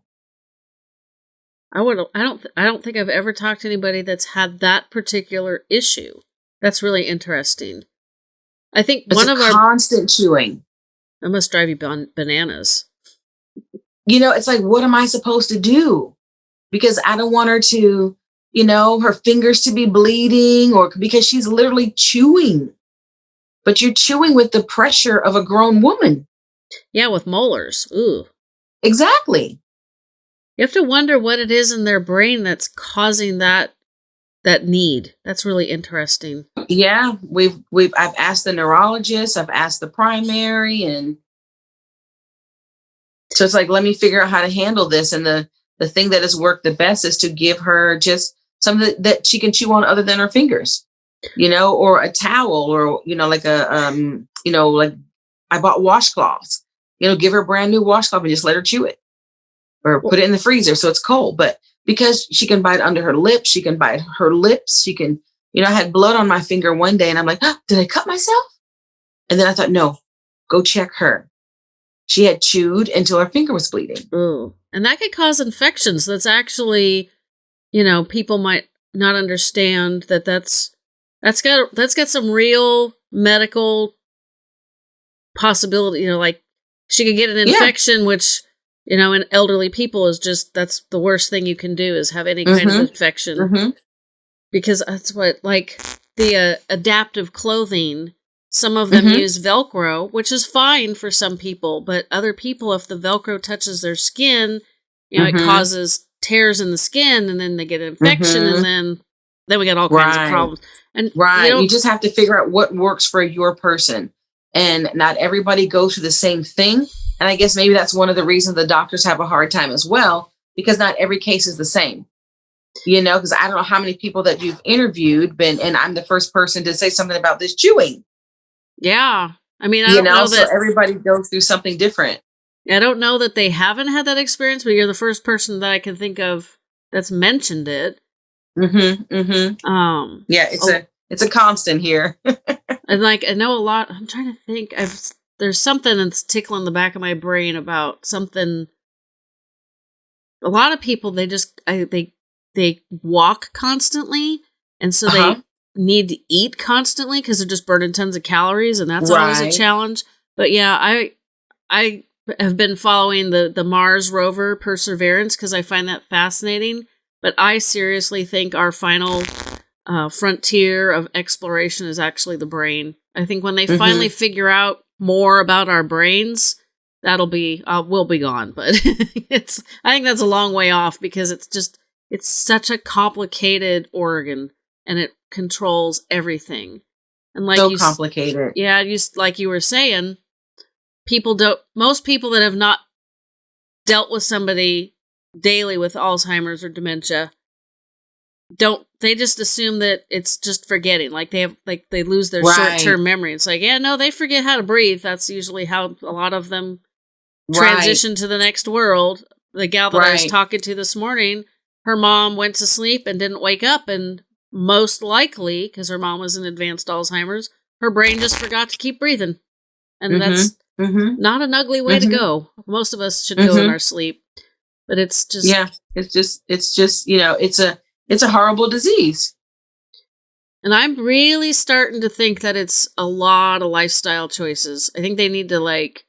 i would i don't th- i don't think i've ever talked to anybody that's had that particular issue that's really interesting i think It's one of our constant chewing. that must drive you ban- bananas you know, it's like, what am I supposed to do? Because I don't want her to, you know, her fingers to be bleeding or because she's literally chewing. But you're chewing with the pressure of a grown woman. yeah with molars ooh Exactly. you have to wonder what it is in their brain that's causing that that need that's really interesting Yeah, we've we've I've asked the neurologist, I've asked the primary and so it's like let me figure out how to handle this and the the thing that has worked the best is to give her just something that, she can chew on other than her fingers. You know, or a towel or you know like a um you know like I bought washcloths. You know, give her a brand new washcloth and just let her chew it. Or put it in the freezer so it's cold, but because she can bite under her lips, she can bite her lips, she can you know, I had blood on my finger one day and I'm like, ah, did I cut myself? And then I thought, no, go check her. she had chewed until her finger was bleeding. Ooh. And that could cause infections. That's actually, you know, people might not understand that that's that's got that's got some real medical possibility, you know, like she could get an infection yeah. which you know, in elderly people is just that's the worst thing you can do is have any kind mm-hmm. of infection. Mm-hmm. Because that's what like the uh, adaptive clothing some of them mm-hmm. use Velcro, which is fine for some people, but other people, if the Velcro touches their skin, you know, mm-hmm. it causes tears in the skin, and then they get an infection, mm-hmm. and then then we get all kinds right. of problems. And right, you, you just have to figure out what works for your person, and not everybody goes through the same thing. And I guess maybe that's one of the reasons the doctors have a hard time as well, because not every case is the same you know because i don't know how many people that you've interviewed been and i'm the first person to say something about this chewing yeah. I mean, I you know, know that so everybody goes through something different. I don't know that they haven't had that experience, but you're the first person that I can think of that's mentioned it. Mm-hmm. Mm-hmm. Um Yeah, it's oh, a it's a constant here. <laughs> and like I know a lot I'm trying to think I've there's something that's tickling the back of my brain about something a lot of people they just I, they they walk constantly and so uh-huh. they need to eat constantly because they're just burning tons of calories and that's right. always a challenge. But yeah, I I have been following the the Mars rover Perseverance because I find that fascinating. But I seriously think our final uh, frontier of exploration is actually the brain. I think when they mm-hmm. finally figure out more about our brains, that'll be uh, we'll be gone. But <laughs> it's I think that's a long way off because it's just it's such a complicated organ and it controls everything. And like so you, complicated. Yeah, you like you were saying, people don't. Most people that have not dealt with somebody daily with Alzheimer's or dementia don't. They just assume that it's just forgetting. Like they have, like they lose their right. short term memory. It's like, yeah, no, they forget how to breathe. That's usually how a lot of them transition right. to the next world. The gal that right. I was talking to this morning, her mom went to sleep and didn't wake up, and most likely, because her mom was in advanced Alzheimer's, her brain just forgot to keep breathing. And mm-hmm. that's mm-hmm. not an ugly way mm-hmm. to go. Most of us should go in mm-hmm. our sleep. But it's just Yeah, it's just it's just, you know, it's a it's a horrible disease. And I'm really starting to think that it's a lot of lifestyle choices. I think they need to like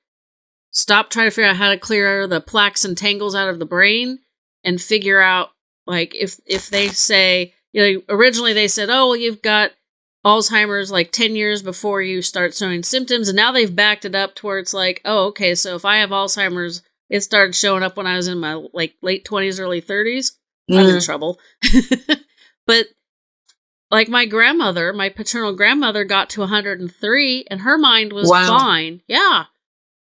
stop trying to figure out how to clear the plaques and tangles out of the brain and figure out like if if they say you know, originally they said, oh, well, you've got Alzheimer's like 10 years before you start showing symptoms. And now they've backed it up to where it's like, oh, okay, so if I have Alzheimer's, it started showing up when I was in my like late 20s, early 30s. Mm. I'm in mm. trouble. <laughs> but like my grandmother, my paternal grandmother got to 103 and her mind was wow. fine. Yeah.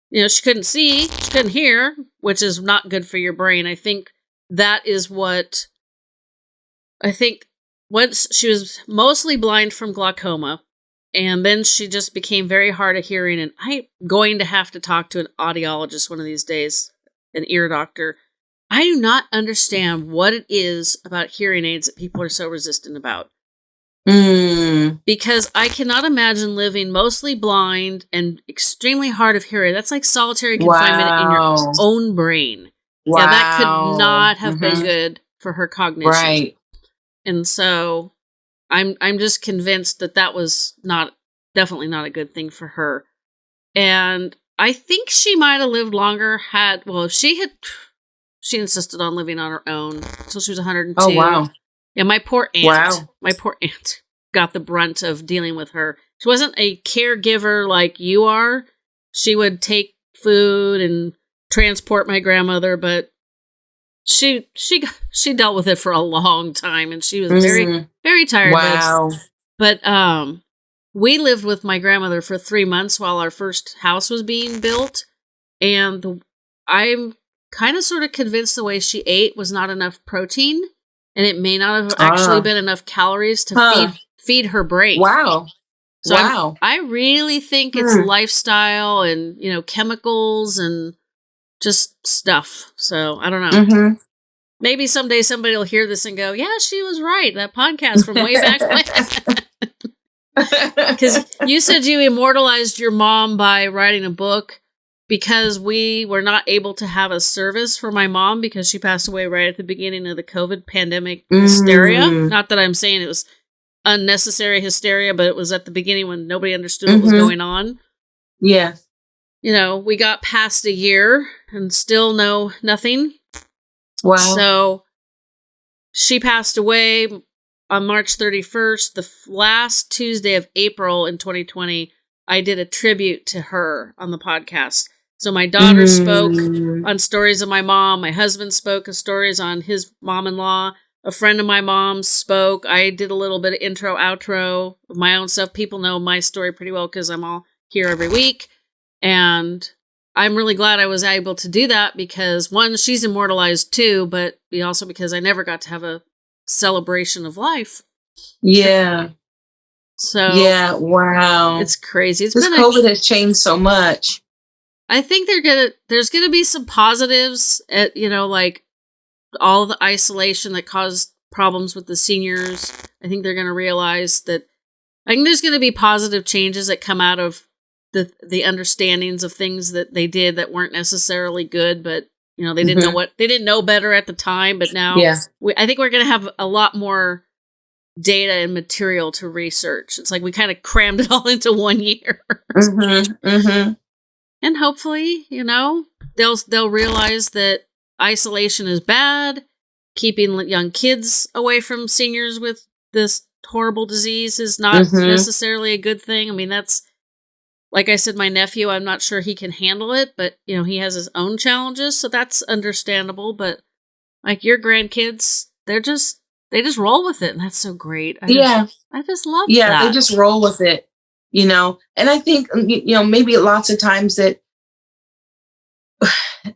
You know, she couldn't see, she couldn't hear, which is not good for your brain. I think that is what I think once she was mostly blind from glaucoma and then she just became very hard of hearing and i'm going to have to talk to an audiologist one of these days an ear doctor i do not understand what it is about hearing aids that people are so resistant about mm. because i cannot imagine living mostly blind and extremely hard of hearing that's like solitary confinement wow. in your own brain wow. yeah that could not have mm-hmm. been good for her cognition right and so I'm I'm just convinced that that was not definitely not a good thing for her. And I think she might have lived longer had well if she had she insisted on living on her own until she was 102. Oh wow. Yeah, my poor aunt. Wow. My poor <laughs> aunt got the brunt of dealing with her. She wasn't a caregiver like you are. She would take food and transport my grandmother, but she she she dealt with it for a long time and she was very mm-hmm. very tired wow. but um we lived with my grandmother for 3 months while our first house was being built and the, I'm kind of sort of convinced the way she ate was not enough protein and it may not have actually uh, been enough calories to huh. feed feed her brain. Wow. So wow. I'm, i really think it's hmm. lifestyle and, you know, chemicals and just stuff. So I don't know. Mm-hmm. Maybe someday somebody will hear this and go, "Yeah, she was right." That podcast from way back when. <laughs> Because you said you immortalized your mom by writing a book. because we were not able to have a service for my mom because she passed away right at the beginning of the COVID pandemic hysteria. Mm. Not that I'm saying it was unnecessary hysteria, but it was at the beginning when nobody understood what was Mhm. going on. Yeah. You know, we got past a year and still know nothing. Wow. So she passed away on March 31st, the last Tuesday of April in 2020. I did a tribute to her on the podcast. So my daughter spoke Mm. on stories of my mom. My husband spoke of stories on his mom in law. A friend of my mom's spoke. I did a little bit of intro, outro of my own stuff. People know my story pretty well because I'm all here every week. And I'm really glad I was able to do that because one, she's immortalized too, but also because I never got to have a celebration of life. Yeah. So yeah. Wow. it's crazy. It's this been a COVID has changed so much. I think they're gonna there's gonna be some positives at you know like all the isolation that caused problems with the seniors. I think they're gonna realize that I think there's gonna be positive changes that come out of the the understandings of things that they did that weren't necessarily good, but you know they didn't know Mhm. what they didn't know better at the time, but now Yeah. we, I think we're gonna have a lot more data and material to research. It's like we kind of crammed it all <laughs> into one year. Mm-hmm. Mm-hmm. and hopefully you know they'll they'll realize that isolation is bad keeping young kids away from seniors with this horrible disease is not Mhm. necessarily a good thing i mean that's like i said my nephew i'm not sure he can handle it but you know he has his own challenges so that's understandable but like your grandkids they're just they just roll with it and that's so great. I Yeah. just, i just love yeah that. they just roll with it you know? And i think um, you know maybe lots of times that <sighs>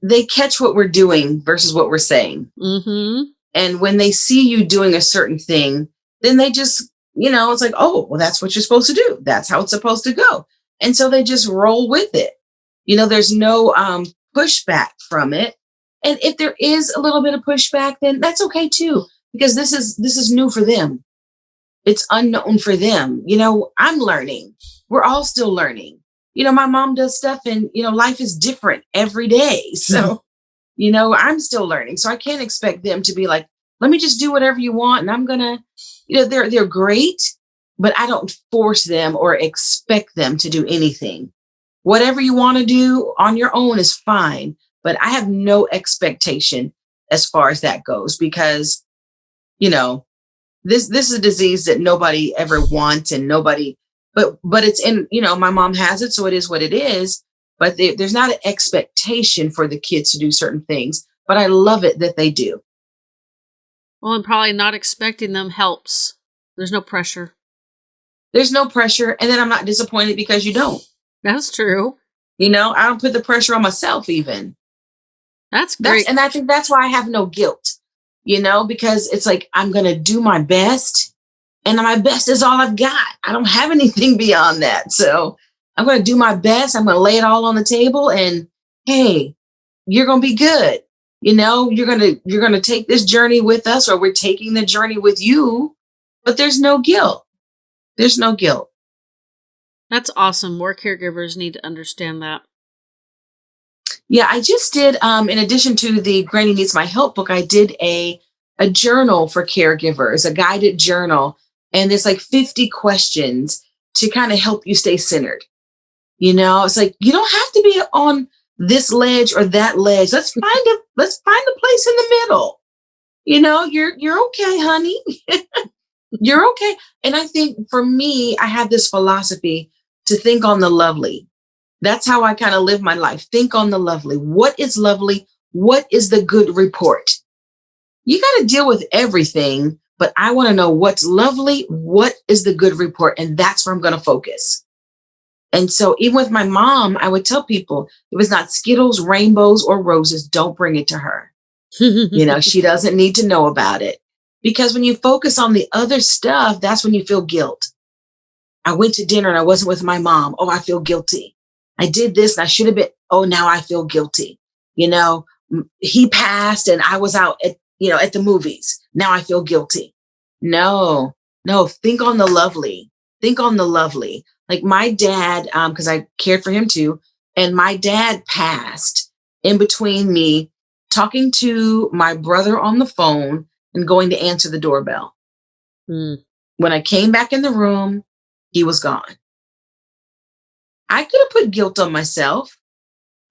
they catch what we're doing versus what we're saying. Mm-hmm. And when they see you doing a certain thing then they just you know it's like oh well that's what you're supposed to do. That's how it's supposed to go and so they just roll with it. You know there's no um pushback from it. And if there is a little bit of pushback then that's okay too because this is this is new for them. It's unknown for them. You know i'm learning. We're all still learning. You know my mom does stuff and you know life is different every day. <laughs> So you know i'm still learning. So i can't expect them to be like let me just do whatever you want and i'm gonna you know they're they're great but i don't force them or expect them to do anything. Whatever you want to do on your own is fine but i have no expectation as far as that goes because you know this this is a disease that nobody ever wants and nobody but but it's in you know my mom has it so it is what it is but there- there's not an expectation for the kids to do certain things but i love it that they do. Well and probably not expecting them helps. There's no pressure there's no pressure and then i'm not disappointed because you don't. That's true. you know i don't put the pressure on myself even. That's that's great. and i think that's why i have no guilt you know because it's like i'm gonna do my best and my best is all i've got. I don't have anything <laughs> beyond that. So i'm gonna do my best. I'm gonna lay it all on the table and hey you're gonna be good. You know you're gonna you're gonna take this journey with us or we're taking the journey with you but there's no guilt there's no guilt That's awesome. More caregivers need to understand that. Yeah, I just did. Um, in addition to the Granny Needs My Help book, I did a a journal for caregivers, a guided journal, and there's like 50 questions to kind of help you stay centered. You know, it's like you don't have to be on this ledge or that ledge. Let's find a let's find a place in the middle. You know, you're you're okay, honey. <laughs> you're okay. And I think for me, I have this philosophy to think on the lovely that's how I kind of live my life. Think on the lovely. What is lovely? What is the good report? You got to deal with everything, but I want to know what's lovely. What is the good report? And that's where I'm going to focus. And so, even with my mom, I would tell people if it's not Skittles, rainbows, or roses, don't bring it to her. You know, she <laughs> doesn't need to know about it. Because when you focus on the other stuff, that's when you feel guilt. I went to dinner and I wasn't with my mom. Oh, I feel guilty. I did this and I should have been. Oh, now I feel guilty. You know, he passed and I was out at, you know, at the movies. Now I feel guilty. No, no, think on the lovely. Think on the lovely. Like my dad, um, because I cared for him too. and my dad passed in between me talking to my brother on the phone and going to answer the doorbell. Mm. When I came back in the room, he was gone. I could have put guilt on myself.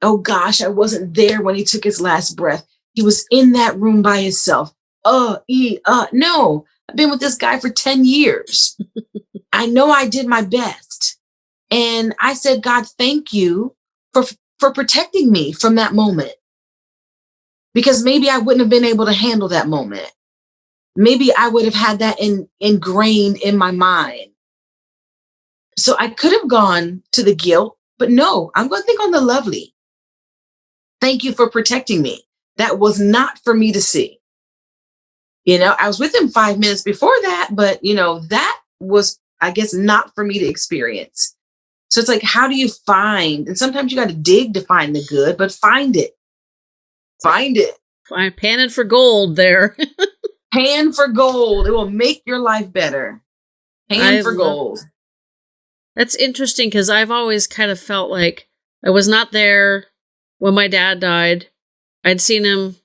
Oh gosh, I wasn't there when he took his last breath. He was in that room by himself. Uh, e, uh, no, I've been with this guy for 10 years. <laughs> I know I did my best. And I said, God, thank you for, for protecting me from that moment. Because maybe I wouldn't have been able to handle that moment. Maybe I would have had that in, ingrained in my mind. So I could have gone to the guilt, but no, I'm going to think on the lovely. Thank you for protecting me. That was not for me to see. You know, I was with him five minutes before that, but you know, that was, I guess, not for me to experience. So it's like, how do you find? And sometimes you got to dig to find the good, but find it. Find it. I'm panning for gold there. <laughs> Pan for gold. It will make your life better. Pan I for gold. That's interesting because I've always kind of felt like I was not there when my dad died. I'd seen him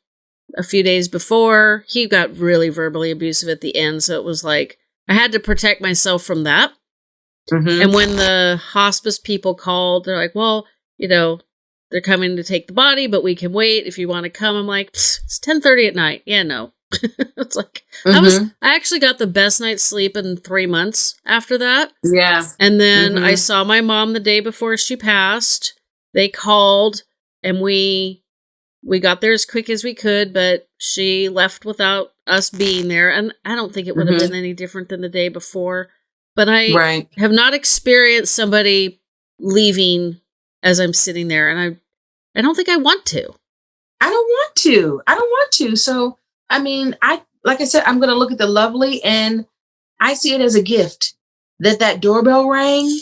a few days before. He got really verbally abusive at the end, so it was like I had to protect myself from that. Mhm. And when the hospice people called, they're like, "Well, you know, they're coming to take the body, but we can wait if you want to come." I'm like, "Psst, "It's 10:30 at night." Yeah, no. <laughs> it's like I was Mhm. I actually got the best night's sleep in 3 months after that. Yeah. And then Mhm. I saw my mom the day before she passed. They called and we we got there as quick as we could, but she left without us being there. And I don't think it would have Mhm. been any different than the day before. But I Right. have not experienced somebody leaving as I'm sitting there and I I don't think I want to. I don't want to. I don't want to. So, I mean, I like I said, I'm going to look at the lovely, and I see it as a gift that that doorbell rang,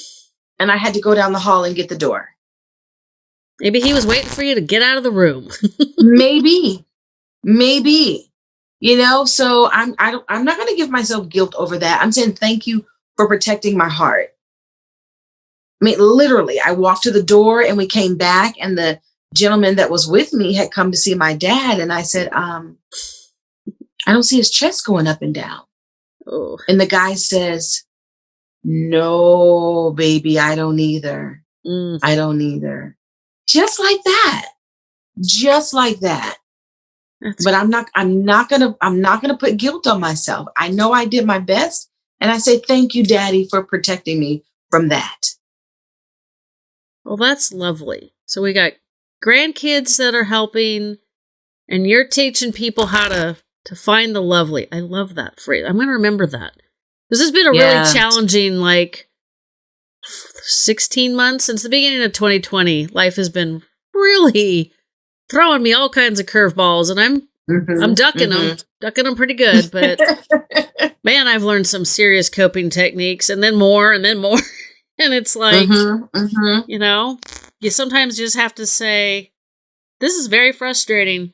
and I had to go down the hall and get the door. Maybe he was waiting for you to get out of the room. <laughs> maybe, maybe, you know. So I'm I don't I'm not going to give myself guilt over that. I'm saying thank you for protecting my heart. I mean, literally, I walked to the door and we came back, and the gentleman that was with me had come to see my dad, and I said, um, I don't see his chest going up and down. oh. And the guy says, No, baby, I don't either. Mm. I don't either. Just like that. Just like that. That's But I'm not I'm not gonna I'm not gonna put guilt on myself. I know I did my best. And I say thank you, Daddy, for protecting me from that. Well, that's lovely. So we got grandkids that are helping, and you're teaching people how to to find the lovely. I love that phrase. I'm going to remember that. This has been a Yeah. really challenging, like, 16 months since the beginning of 2020. Life has been really throwing me all kinds of curveballs, and I'm Mhm, I'm ducking them, ducking them pretty good. But <laughs> man, I've learned some serious coping techniques, and then more, and then more, <laughs> and it's like. Mhm, mhm. you know you sometimes just have to say this is very frustrating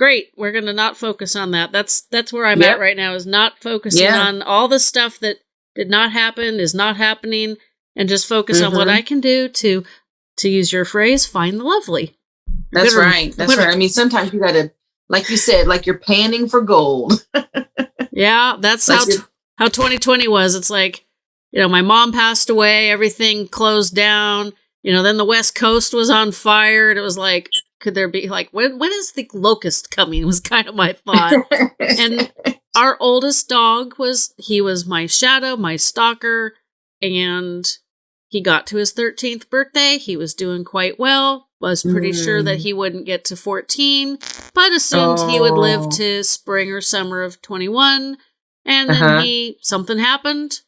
great we're going to not focus on that that's that's where i'm Yep. at right now is not focusing Yeah. on all the stuff that did not happen is not happening and just focus on what Mhm. i can do to to use your phrase find the lovely That's Better- right. That's right. I mean, sometimes you gotta, like you said, like you're panning for gold. <laughs> yeah that's Like how you're- how 2020 was it's like you know my mom passed away everything closed down you know then the west coast was on fire and it was like could there be like when when is the locust coming was kind of my thought <laughs> and our oldest dog was he was my shadow my stalker and he got to his 13th birthday he was doing quite well was pretty sure that Mm. he wouldn't get to 14 but assumed he would live Oh. to spring or summer of 21 and then Uh-huh. he something happened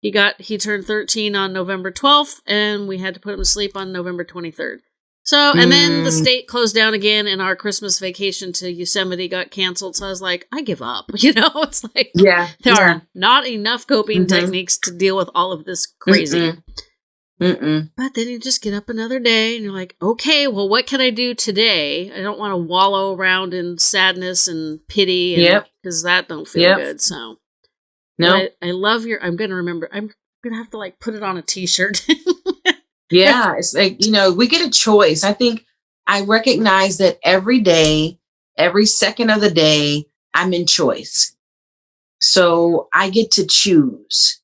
he got he turned 13 on november 12th and we had to put him to sleep on november 23rd so and then the Mm. state closed down again and our christmas vacation to yosemite got canceled so i was like i give up <laughs> you know it's like yeah. there yeah. are not enough coping Mhm. techniques to deal with all of this crazy Mm-mm. Mm-mm. but then you just get up another day and you're like, okay, well, what can I do today? I don't want to wallow around in sadness and pity. And, Yep. Because that don't feel Yep. good. So No. I, I love your, I'm going to remember, I'm going to have to like put it on a t shirt. <laughs> Yeah, it's like, you know, we get a choice. I think I recognize that every day, every second of the day, I'm in choice. So I get to choose,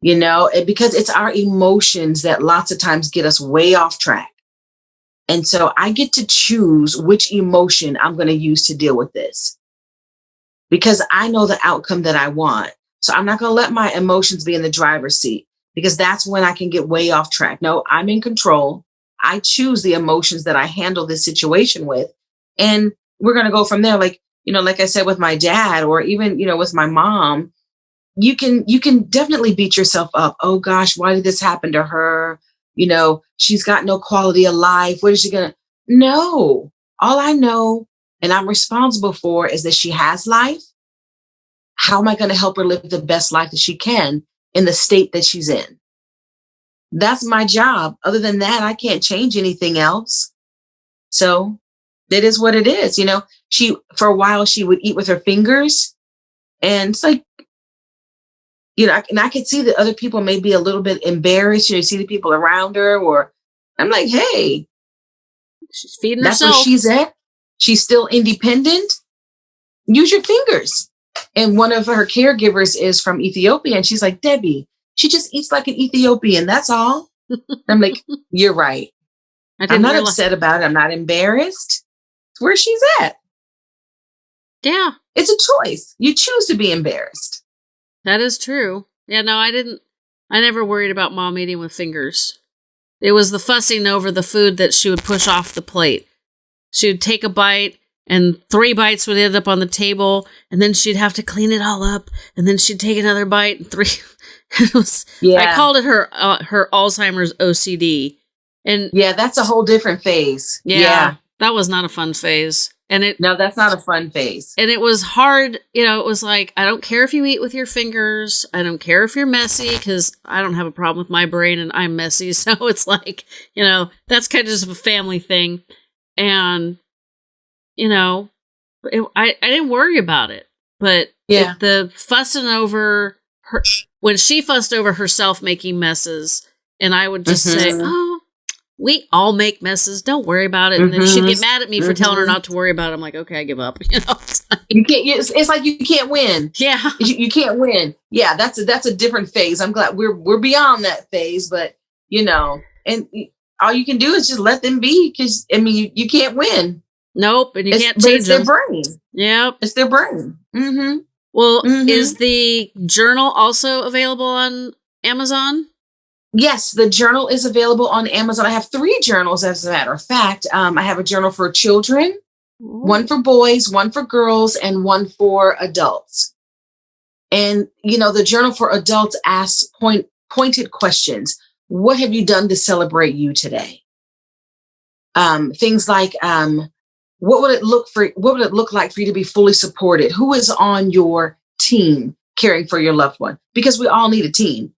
you know, because it's our emotions that lots of times get us way off track. And so I get to choose which emotion I'm going to use to deal with this because I know the outcome that I want. So I'm not going to let my emotions be in the driver's seat because that's when I can get way off track. No, I'm in control. I choose the emotions that I handle this situation with. And we're going to go from there. Like, you know, like I said with my dad or even, you know, with my mom, you can, you can definitely beat yourself up. Oh gosh, why did this happen to her? You know, she's got no quality of life. What is she going to? No, all I know and I'm responsible for is that she has life. How am I going to help her live the best life that she can in the state that she's in? That's my job. Other than that, I can't change anything else. So it is what it is. You know, she, for a while, she would eat with her fingers. And it's like, you know, and I could see that other people may be a little bit embarrassed. You know, see the people around her, or I'm like, hey, she's feeding that's herself. where she's at. She's still independent. Use your fingers. And one of her caregivers is from Ethiopia. And she's like, Debbie, she just eats like an Ethiopian. That's all. I'm like, <laughs> you're right. I'm not realize- upset about it. I'm not embarrassed. It's where she's at. Yeah. It's a choice. You choose to be embarrassed. That is true. Yeah, no, I didn't. I never worried about mom eating with fingers. It was the fussing over the food that she would push off the plate. She would take a bite and three bites would end up on the table and then she'd have to clean it all up and then she'd take another bite and three <laughs> it was yeah. I called it her uh, her Alzheimer's OCD. And yeah, that's a whole different phase. Yeah, yeah. That was not a fun phase. And it No, that's not a fun phase. And it was hard, you know, it was like I don't care if you eat with your fingers. I don't care if you're messy cuz I don't have a problem with my brain and I'm messy. <laughs> So it's like, you know, that's kind of just a family thing and you know, it, I I didn't worry about it, but yeah, the fussing over her when she fussed over herself making messes, and I would just mm-hmm. say, "Oh, we all make messes. Don't worry about it." And mm-hmm. then she'd get mm-hmm. mad at me for telling her mm-hmm. not to worry about it. I'm like, "Okay, I give up." <laughs> You know, you can't. It's, it's, like you can't win. Yeah, you, you can't win. Yeah, that's a that's a different phase. I'm glad we're we're beyond that phase, but you know, and all you can do is just let them be because I mean you, you can't win. Nope, and you it's, can't change it's them. their brain. Yep, it's their brain. Mm-hmm. Well, mm-hmm. is the journal also available on Amazon? Yes, the journal is available on Amazon. I have three journals, as a matter of fact. Um, I have a journal for children, Ooh. one for boys, one for girls, and one for adults. And you know, the journal for adults asks point pointed questions. What have you done to celebrate you today? Um, things like um, what would it look for what would it look like for you to be fully supported? Who is on your team caring for your loved one? Because we all need a team.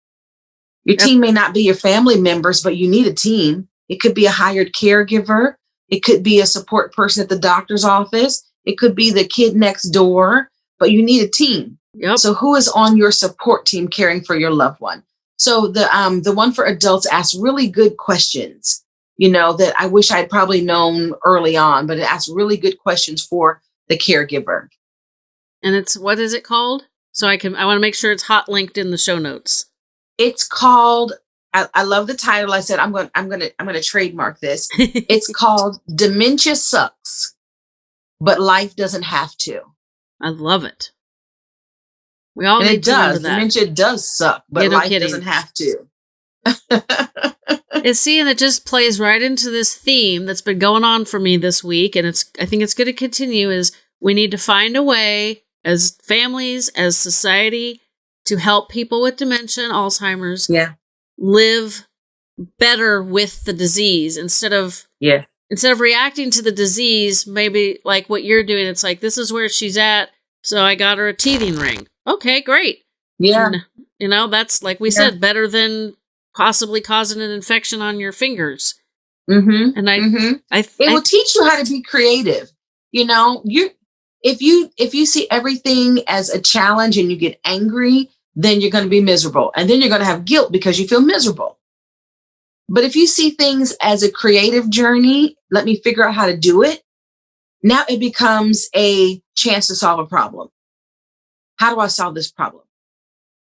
Your yep. team may not be your family members, but you need a team. It could be a hired caregiver. It could be a support person at the doctor's office. It could be the kid next door, but you need a team. Yep. So who is on your support team caring for your loved one? So the um, the one for adults asks really good questions, you know, that I wish I'd probably known early on, but it asks really good questions for the caregiver. And it's what is it called? So I can I want to make sure it's hot linked in the show notes. It's called I, I love the title. I said I'm going I'm going to I'm going to trademark this. <laughs> it's called Dementia Sucks, but life doesn't have to. I love it. We all and need it does. Dementia does suck, but yeah, no life kidding. doesn't have to. <laughs> <laughs> and see, and it just plays right into this theme that's been going on for me this week, and it's I think it's going to continue. Is we need to find a way as families, as society, to help people with dementia and Alzheimer's, yeah, live better with the disease instead of yeah instead of reacting to the disease maybe like what you're doing it's like this is where she's at so i got her a teething ring okay, great. Yeah. And, you know, that's like we yeah. said, better than possibly causing an infection on your fingers. Mm-hmm. And I, mm-hmm. I, it I, will teach you how to be creative. You know, you if you if you see everything as a challenge and you get angry, then you're going to be miserable, and then you're going to have guilt because you feel miserable. But if you see things as a creative journey, let me figure out how to do it. Now it becomes a chance to solve a problem. How do I solve this problem?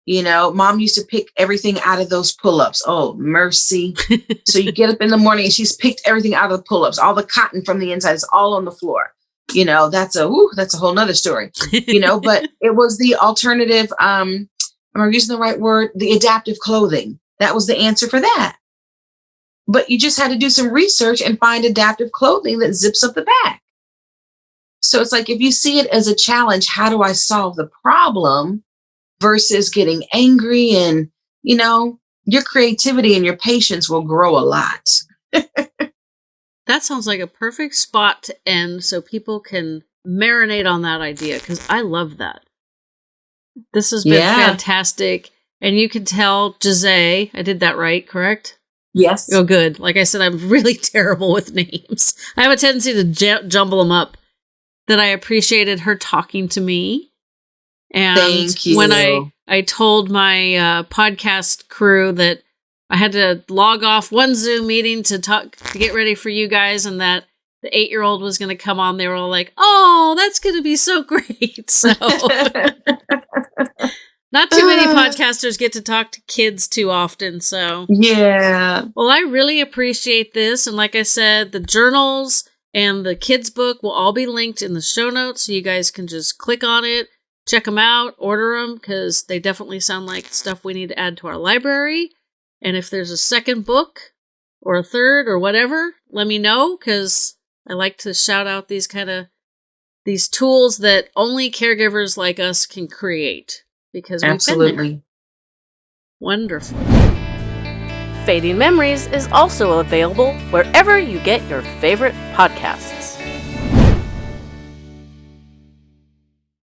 You know, mom used to pick everything out of those pull ups. Oh, mercy. <laughs> so you get up in the morning and she's picked everything out of the pull ups. All the cotton from the inside is all on the floor. You know, that's a, whew, that's a whole nother story, you know, but <laughs> it was the alternative. Um, am I using the right word? The adaptive clothing. That was the answer for that. But you just had to do some research and find adaptive clothing that zips up the back. So it's like if you see it as a challenge, how do I solve the problem versus getting angry and, you know, your creativity and your patience will grow a lot. <laughs> that sounds like a perfect spot to end so people can marinate on that idea because I love that. This has been yeah. fantastic. And you can tell Jose, I did that right, correct? Yes. Oh, good. Like I said, I'm <laughs> really terrible with names. I have a tendency to j- jumble them up. That I appreciated her talking to me. And when I I told my uh, podcast crew that I had to log off one Zoom meeting to talk to get ready for you guys, and that the eight year old was going to come on, they were all like, "Oh, that's going to be so <laughs> great!" So. <laughs> Not too many uh. podcasters get to talk to kids too often, so. Yeah. Well, I really appreciate this. And like I said, the journals and the kids' book will all be linked in the show notes, so you guys can just click on it, check them out, order them, because they definitely sound like stuff we need to add to our library. And if there's a second book or a third or whatever, let me know, because I like to shout out these kind of these tools that only caregivers like us can create because we've Absolutely. been there. Wonderful. Fading Memories is also available wherever you get your favorite podcasts.